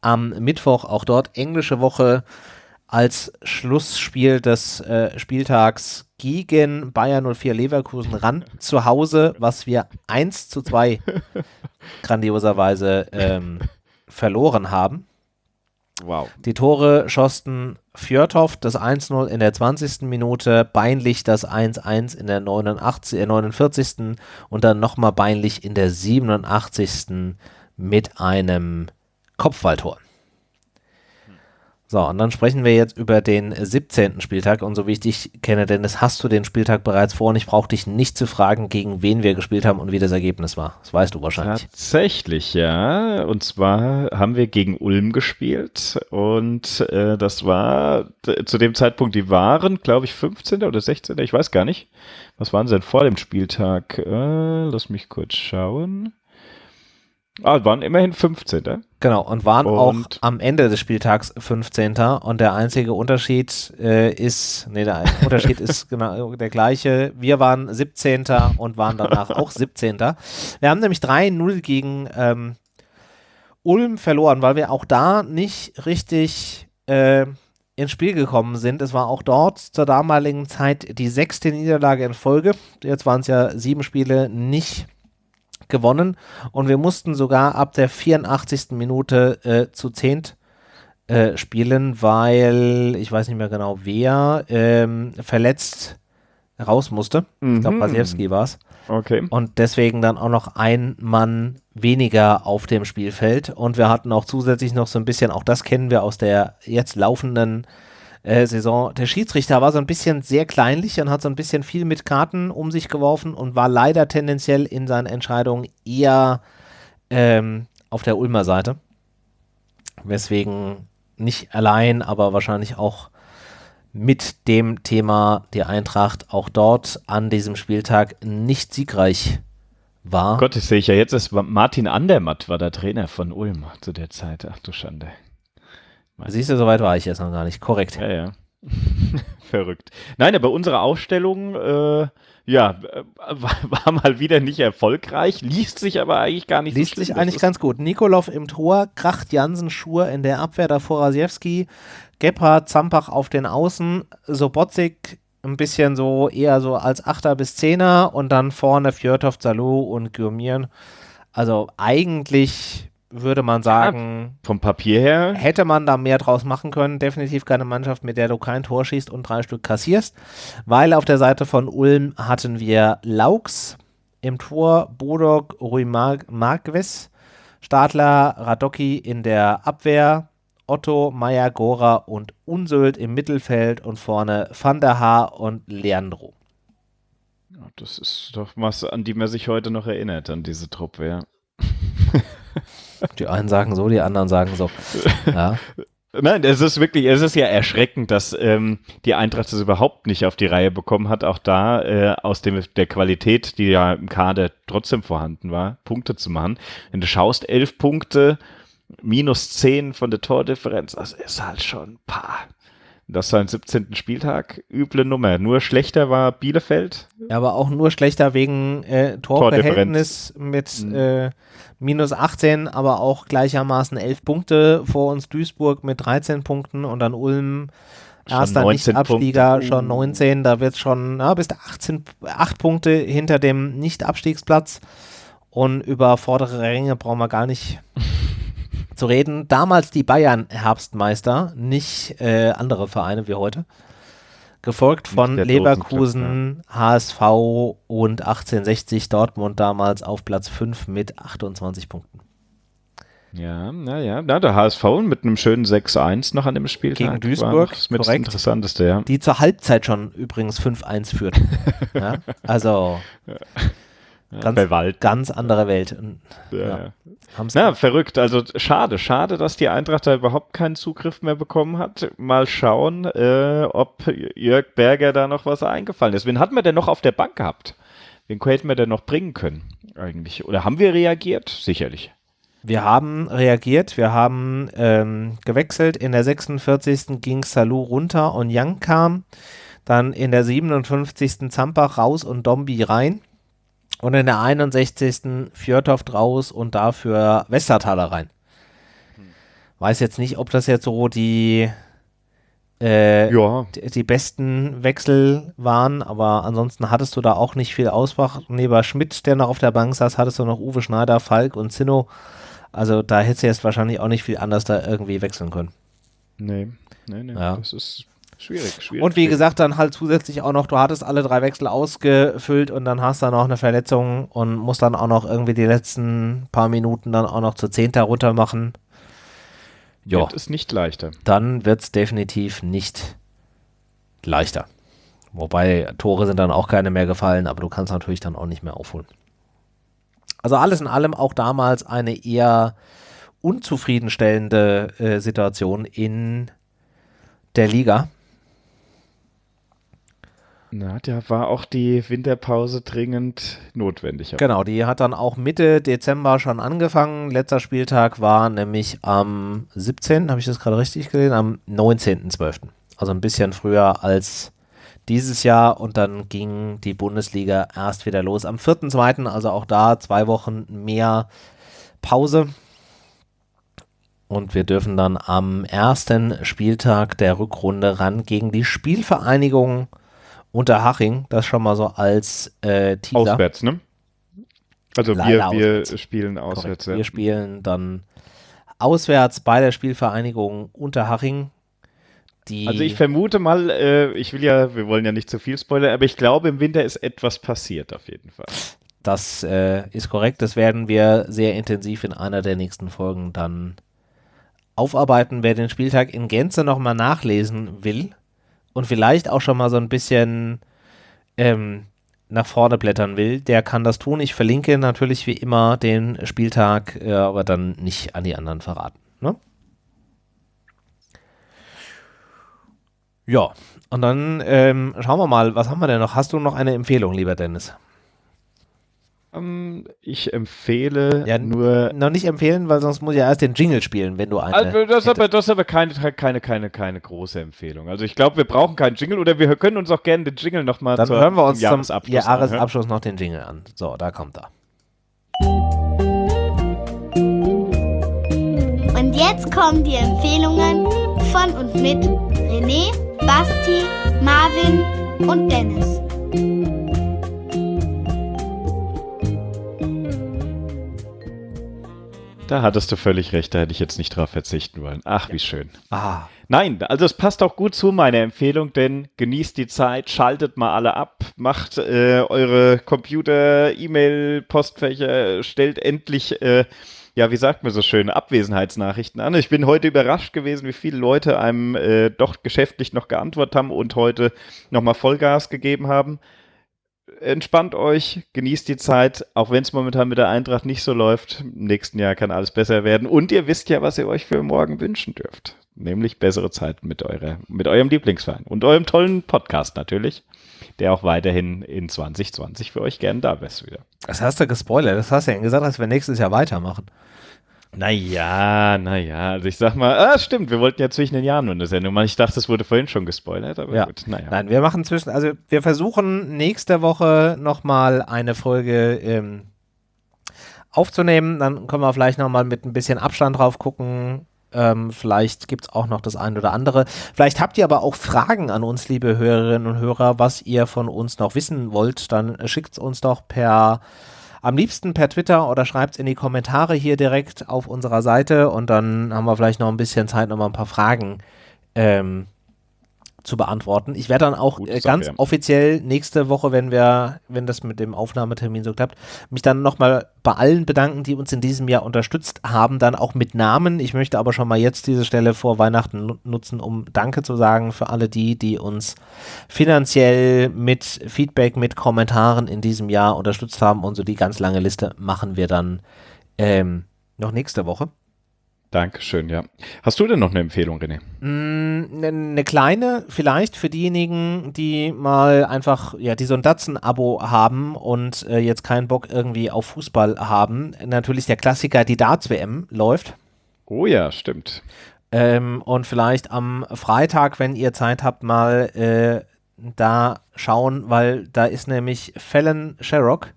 am Mittwoch, auch dort englische Woche, als Schlussspiel des äh, Spieltags gegen Bayern 04 Leverkusen ran zu Hause, was wir 1 zu 2 grandioserweise ähm, verloren haben. Wow. Die Tore schossen Fjörthoff das 1-0 in der 20. Minute, Beinlich das 1-1 in der 89, äh, 49. und dann nochmal Beinlich in der 87. mit einem Kopfballtor. So, und dann sprechen wir jetzt über den 17. Spieltag. Und so wie ich dich kenne, Dennis, hast du den Spieltag bereits vor und ich brauche dich nicht zu fragen, gegen wen wir gespielt haben und wie das Ergebnis war. Das weißt du wahrscheinlich. Tatsächlich, ja. Und zwar haben wir gegen Ulm gespielt und äh, das war zu dem Zeitpunkt, die waren, glaube ich, 15. oder 16. Ich weiß gar nicht. Was waren sie denn vor dem Spieltag? Äh, lass mich kurz schauen. Ah, waren immerhin 15. Genau, und waren und auch am Ende des Spieltags 15. Und der einzige Unterschied äh, ist, nee, der Unterschied ist genau der gleiche. Wir waren 17. und waren danach auch 17. Wir haben nämlich 3-0 gegen ähm, Ulm verloren, weil wir auch da nicht richtig äh, ins Spiel gekommen sind. Es war auch dort zur damaligen Zeit die sechste Niederlage in Folge. Jetzt waren es ja sieben Spiele nicht gewonnen und wir mussten sogar ab der 84. Minute äh, zu zehnt äh, spielen, weil ich weiß nicht mehr genau wer ähm, verletzt raus musste. Mhm. Ich glaube, Wasiewski war es. Okay. Und deswegen dann auch noch ein Mann weniger auf dem Spielfeld. Und wir hatten auch zusätzlich noch so ein bisschen, auch das kennen wir aus der jetzt laufenden äh, Saison. Der Schiedsrichter war so ein bisschen sehr kleinlich und hat so ein bisschen viel mit Karten um sich geworfen und war leider tendenziell in seinen Entscheidungen eher ähm, auf der Ulmer Seite. Weswegen nicht allein, aber wahrscheinlich auch mit dem Thema die Eintracht auch dort an diesem Spieltag nicht siegreich war. Gott, das sehe ich ja jetzt, ist Martin Andermatt war der Trainer von Ulm zu der Zeit. Ach du Schande. Siehst du, soweit war ich jetzt noch gar nicht. Korrekt. Ja, ja. Verrückt. Nein, aber unsere Ausstellung, äh, ja, war, war, mal wieder nicht erfolgreich, liest sich aber eigentlich gar nicht liest so Liest sich eigentlich ganz gut. Nikolov im Tor, Kracht Jansen, Schur in der Abwehr, davor Rasiewski, Gebhardt, Zampach auf den Außen, Sobotzik ein bisschen so eher so als Achter bis Zehner und dann vorne Fjörtov, Salou und Gürmieren. Also eigentlich würde man sagen. Ja, vom Papier her. Hätte man da mehr draus machen können. Definitiv keine Mannschaft, mit der du kein Tor schießt und drei Stück kassierst. Weil auf der Seite von Ulm hatten wir Laux im Tor, Bodok, Rui Mar Marquez, Stadler, Radocki in der Abwehr, Otto, Meier, Gora und Unsöld im Mittelfeld und vorne Van der Haar und Leandro. Das ist doch was, an die man sich heute noch erinnert, an diese Truppe, ja. Die einen sagen so, die anderen sagen so. Ja. Nein, es ist wirklich, es ist ja erschreckend, dass ähm, die Eintracht es überhaupt nicht auf die Reihe bekommen hat, auch da äh, aus dem, der Qualität, die ja im Kader trotzdem vorhanden war, Punkte zu machen. Wenn du schaust, elf Punkte, minus zehn von der Tordifferenz, das ist halt schon ein paar. Das war ein 17. Spieltag, üble Nummer. Nur schlechter war Bielefeld. Ja, aber auch nur schlechter wegen äh, Torverhältnis mit mhm. äh, minus 18, aber auch gleichermaßen 11 Punkte. Vor uns Duisburg mit 13 Punkten und dann Ulm, erster Nicht-Abstieger, schon 19. Da wird es schon ja, bis 18, 8 Punkte hinter dem Nicht-Abstiegsplatz. Und über vordere Ränge brauchen wir gar nicht zu reden. Damals die Bayern Herbstmeister, nicht äh, andere Vereine wie heute. Gefolgt von Leverkusen, HSV und 1860 Dortmund damals auf Platz 5 mit 28 Punkten. Ja, naja, na, der HSV mit einem schönen 6-1 noch an dem Spieltag. Gegen Duisburg, das mit korrekt. Das Interessanteste, ja. Die zur Halbzeit schon übrigens 5-1 führten. ja? Also, Ganz, bei Wald. ganz andere Welt. Ja, ja. ja. verrückt. Also schade, schade, dass die Eintracht da überhaupt keinen Zugriff mehr bekommen hat. Mal schauen, äh, ob Jörg Berger da noch was eingefallen ist. Wen hatten wir denn noch auf der Bank gehabt? Wen hätten wir denn noch bringen können eigentlich? Oder haben wir reagiert? Sicherlich. Wir haben reagiert, wir haben ähm, gewechselt. In der 46. ging Salou runter und Young kam. Dann in der 57. Zampach raus und Dombi rein. Und in der 61. Fjörtoft raus und dafür Westertaler rein. Weiß jetzt nicht, ob das jetzt so die, äh, ja. die, die, besten Wechsel waren, aber ansonsten hattest du da auch nicht viel Auswahl. Neben Schmidt, der noch auf der Bank saß, hattest du noch Uwe Schneider, Falk und Zinno. Also da hättest du jetzt wahrscheinlich auch nicht viel anders da irgendwie wechseln können. Nee, nee, nee. Ja. Das ist Schwierig, schwierig. Und wie schwierig. gesagt, dann halt zusätzlich auch noch, du hattest alle drei Wechsel ausgefüllt und dann hast du noch eine Verletzung und musst dann auch noch irgendwie die letzten paar Minuten dann auch noch zu Zehnter runter machen. Ja. Wird es nicht leichter. dann wird es definitiv nicht leichter. Wobei Tore sind dann auch keine mehr gefallen, aber du kannst natürlich dann auch nicht mehr aufholen. Also alles in allem auch damals eine eher unzufriedenstellende äh, Situation in der Liga. Na, da war auch die Winterpause dringend notwendig. Genau, die hat dann auch Mitte Dezember schon angefangen. Letzter Spieltag war nämlich am 17., habe ich das gerade richtig gesehen, am 19.12. Also ein bisschen früher als dieses Jahr und dann ging die Bundesliga erst wieder los am 4.2., also auch da zwei Wochen mehr Pause. Und wir dürfen dann am ersten Spieltag der Rückrunde ran gegen die Spielvereinigung Unterhaching. Das schon mal so als äh, Teaser. Auswärts, ne? Also wir, Leider wir auswärts. spielen auswärts. ja. Wir spielen dann auswärts bei der Spielvereinigung Unterhaching. Also ich vermute mal, äh, ich will ja, wir wollen ja nicht zu viel spoilern, aber ich glaube, im Winter ist etwas passiert auf jeden Fall. Das äh, ist korrekt. Das werden wir sehr intensiv in einer der nächsten Folgen dann aufarbeiten. Wer den Spieltag in Gänze nochmal nachlesen will und vielleicht auch schon mal so ein bisschen ähm, nach vorne blättern will, der kann das tun. Ich verlinke natürlich wie immer den Spieltag, äh, aber dann nicht an die anderen verraten. Ne? Ja, und dann ähm, schauen wir mal, was haben wir denn noch? Hast du noch eine Empfehlung, lieber Dennis? Ähm, ich empfehle Ja, nur. Noch nicht empfehlen, weil sonst muss ich ja erst den Jingle spielen, wenn du eine. Also das, ist aber, das ist aber keine, keine, keine, keine große Empfehlung. Also ich glaube, wir brauchen keinen Jingle oder wir können uns auch gerne den Jingle nochmal Dann hören wir uns zum Jahresabschluss Jahresabschluss noch den Jingle an. So, da kommt er. Und jetzt kommen die Empfehlungen von und mit René, Basti, Marvin und Dennis. Da hattest du völlig recht, da hätte ich jetzt nicht drauf verzichten wollen. Ach, wie schön. Ah, Nein, also es passt auch gut zu meiner Empfehlung, denn genießt die Zeit, schaltet mal alle ab, macht äh, eure Computer, E-Mail, Postfächer, stellt endlich, äh, ja, wie sagt man so schön, Abwesenheitsnachrichten an. Ich bin heute überrascht gewesen, wie viele Leute einem äh, doch geschäftlich noch geantwortet haben und heute nochmal Vollgas gegeben haben. Entspannt euch, genießt die Zeit, auch wenn es momentan mit der Eintracht nicht so läuft. Im nächsten Jahr kann alles besser werden. Und ihr wisst ja, was ihr euch für morgen wünschen dürft. Nämlich bessere Zeiten mit, eurer, mit eurem Lieblingsverein und eurem tollen Podcast natürlich, der auch weiterhin in 2020 für euch gern da ist wieder. das hast du gespoilert. Das hast du ja gesagt, dass wir nächstes Jahr weitermachen. Naja, naja, also ich sag mal, ah, stimmt, wir wollten ja zwischen den Jahren nur eine Sendung machen. Ich dachte, das wurde vorhin schon gespoilert, aber Ja. gut, naja. Nein, wir machen zwischen, also wir versuchen nächste Woche nochmal eine Folge ähm, aufzunehmen. Dann können wir vielleicht nochmal mit ein bisschen Abstand drauf gucken. Ähm, vielleicht gibt es auch noch das eine oder andere. Vielleicht habt ihr aber auch Fragen an uns, liebe Hörerinnen und Hörer, was ihr von uns noch wissen wollt. Dann schickt es uns doch per, am liebsten per Twitter oder schreibt es in die Kommentare hier direkt auf unserer Seite und dann haben wir vielleicht noch ein bisschen Zeit, nochmal ein paar Fragen ähm, zu beantworten. Ich werde dann auch Gute äh, ganz ja. offiziell nächste Woche, wenn wir, wenn das mit dem Aufnahmetermin so klappt, mich dann nochmal bei allen bedanken, die uns in diesem Jahr unterstützt haben, dann auch mit Namen. Ich möchte aber schon mal jetzt diese Stelle vor Weihnachten nu- nutzen, um Danke zu sagen für alle die, die uns finanziell mit Feedback, mit Kommentaren in diesem Jahr unterstützt haben. Und so die ganz lange Liste machen wir dann ähm, noch nächste Woche. Dankeschön, ja. Hast du denn noch eine Empfehlung, René? Eine ne kleine, vielleicht für diejenigen, die mal einfach, ja, die so ein Datsen-Abo haben und äh, jetzt keinen Bock irgendwie auf Fußball haben. Natürlich der Klassiker, die Darts-WM läuft. Oh ja, stimmt. Ähm, und vielleicht am Freitag, wenn ihr Zeit habt, mal äh, da schauen, weil da ist nämlich Fallon Sherrock,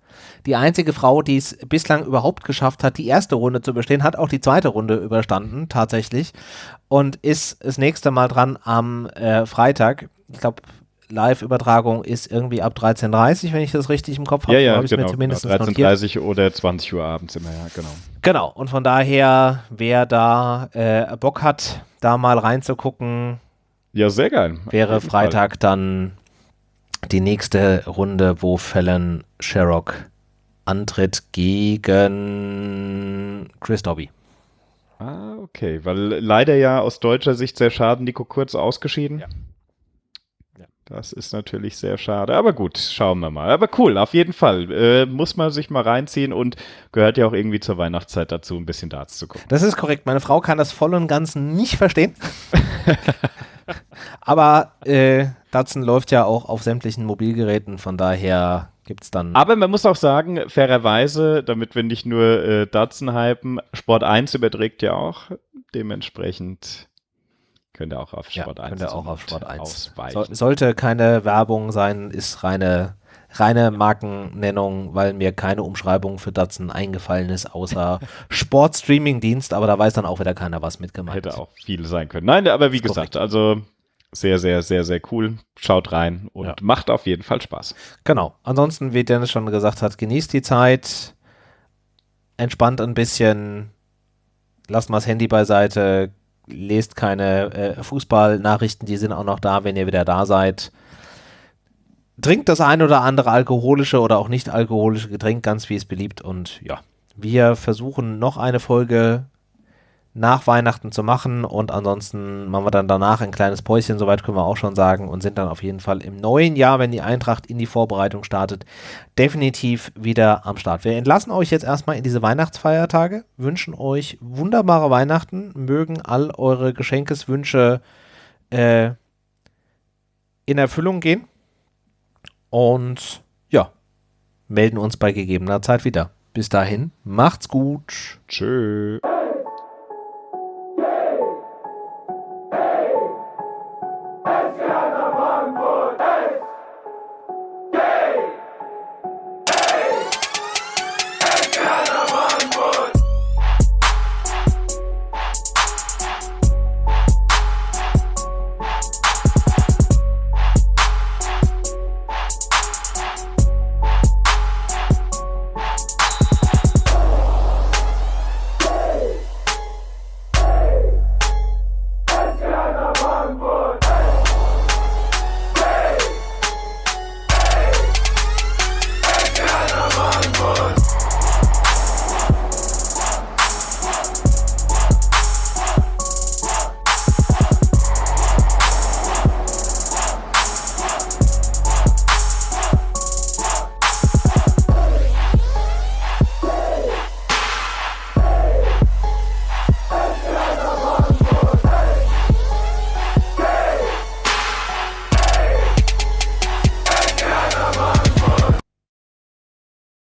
die einzige Frau, die es bislang überhaupt geschafft hat, die erste Runde zu bestehen, hat auch die zweite Runde überstanden, tatsächlich. Und ist das nächste Mal dran am äh, Freitag. Ich glaube, Live-Übertragung ist irgendwie ab 13.30 Uhr, wenn ich das richtig im Kopf habe. Ja, ja, habe ich genau. genau. notiert. 13.30 oder 20 Uhr abends immer, ja, genau. Genau, und von daher, wer da äh, Bock hat, da mal reinzugucken, Ja, sehr geil. Wäre Freitag dann die nächste Runde, wo Fallon Sherrock antritt gegen Chris Dobby. Ah, okay. Weil leider ja aus deutscher Sicht sehr schade, Nico Kurz ausgeschieden. Ja. Das ist natürlich sehr schade. Aber gut, schauen wir mal. Aber cool, auf jeden Fall. Äh, muss man sich mal reinziehen und gehört ja auch irgendwie zur Weihnachtszeit dazu, ein bisschen Darts zu gucken. Das ist korrekt. Meine Frau kann das voll und ganz nicht verstehen. Aber äh, Datsun läuft ja auch auf sämtlichen Mobilgeräten, von daher gibt es dann. Aber man muss auch sagen, fairerweise, damit wir nicht nur äh, Datsun hypen, Sport 1 überträgt ja auch. Dementsprechend könnt ihr auch auf Sport ja, 1 könnt ihr auch auf Sport 1. Ausweichen. So, sollte keine Werbung sein, ist reine, reine Markennennung, weil mir keine Umschreibung für Datsun eingefallen ist, außer Sportstreaming-Dienst, aber da weiß dann auch wieder keiner, was mitgemacht Hätte auch viel sein können. Nein, aber wie gesagt, korrekt. also sehr, sehr, sehr, sehr cool. Schaut rein und Ja. macht auf jeden Fall Spaß. Genau. Ansonsten, wie Dennis schon gesagt hat, genießt die Zeit, entspannt ein bisschen, lasst mal das Handy beiseite, lest keine äh, Fußballnachrichten, die sind auch noch da, wenn ihr wieder da seid. Trinkt das ein oder andere alkoholische oder auch nicht alkoholische Getränk, ganz wie es beliebt. Und ja, wir versuchen noch eine Folge nach Weihnachten zu machen und ansonsten machen wir dann danach ein kleines Päuschen, soweit können wir auch schon sagen, und sind dann auf jeden Fall im neuen Jahr, wenn die Eintracht in die Vorbereitung startet, definitiv wieder am Start. Wir entlassen euch jetzt erstmal in diese Weihnachtsfeiertage, wünschen euch wunderbare Weihnachten, mögen all eure Geschenkeswünsche äh, in Erfüllung gehen und ja, melden uns bei gegebener Zeit wieder. Bis dahin, macht's gut. Tschö.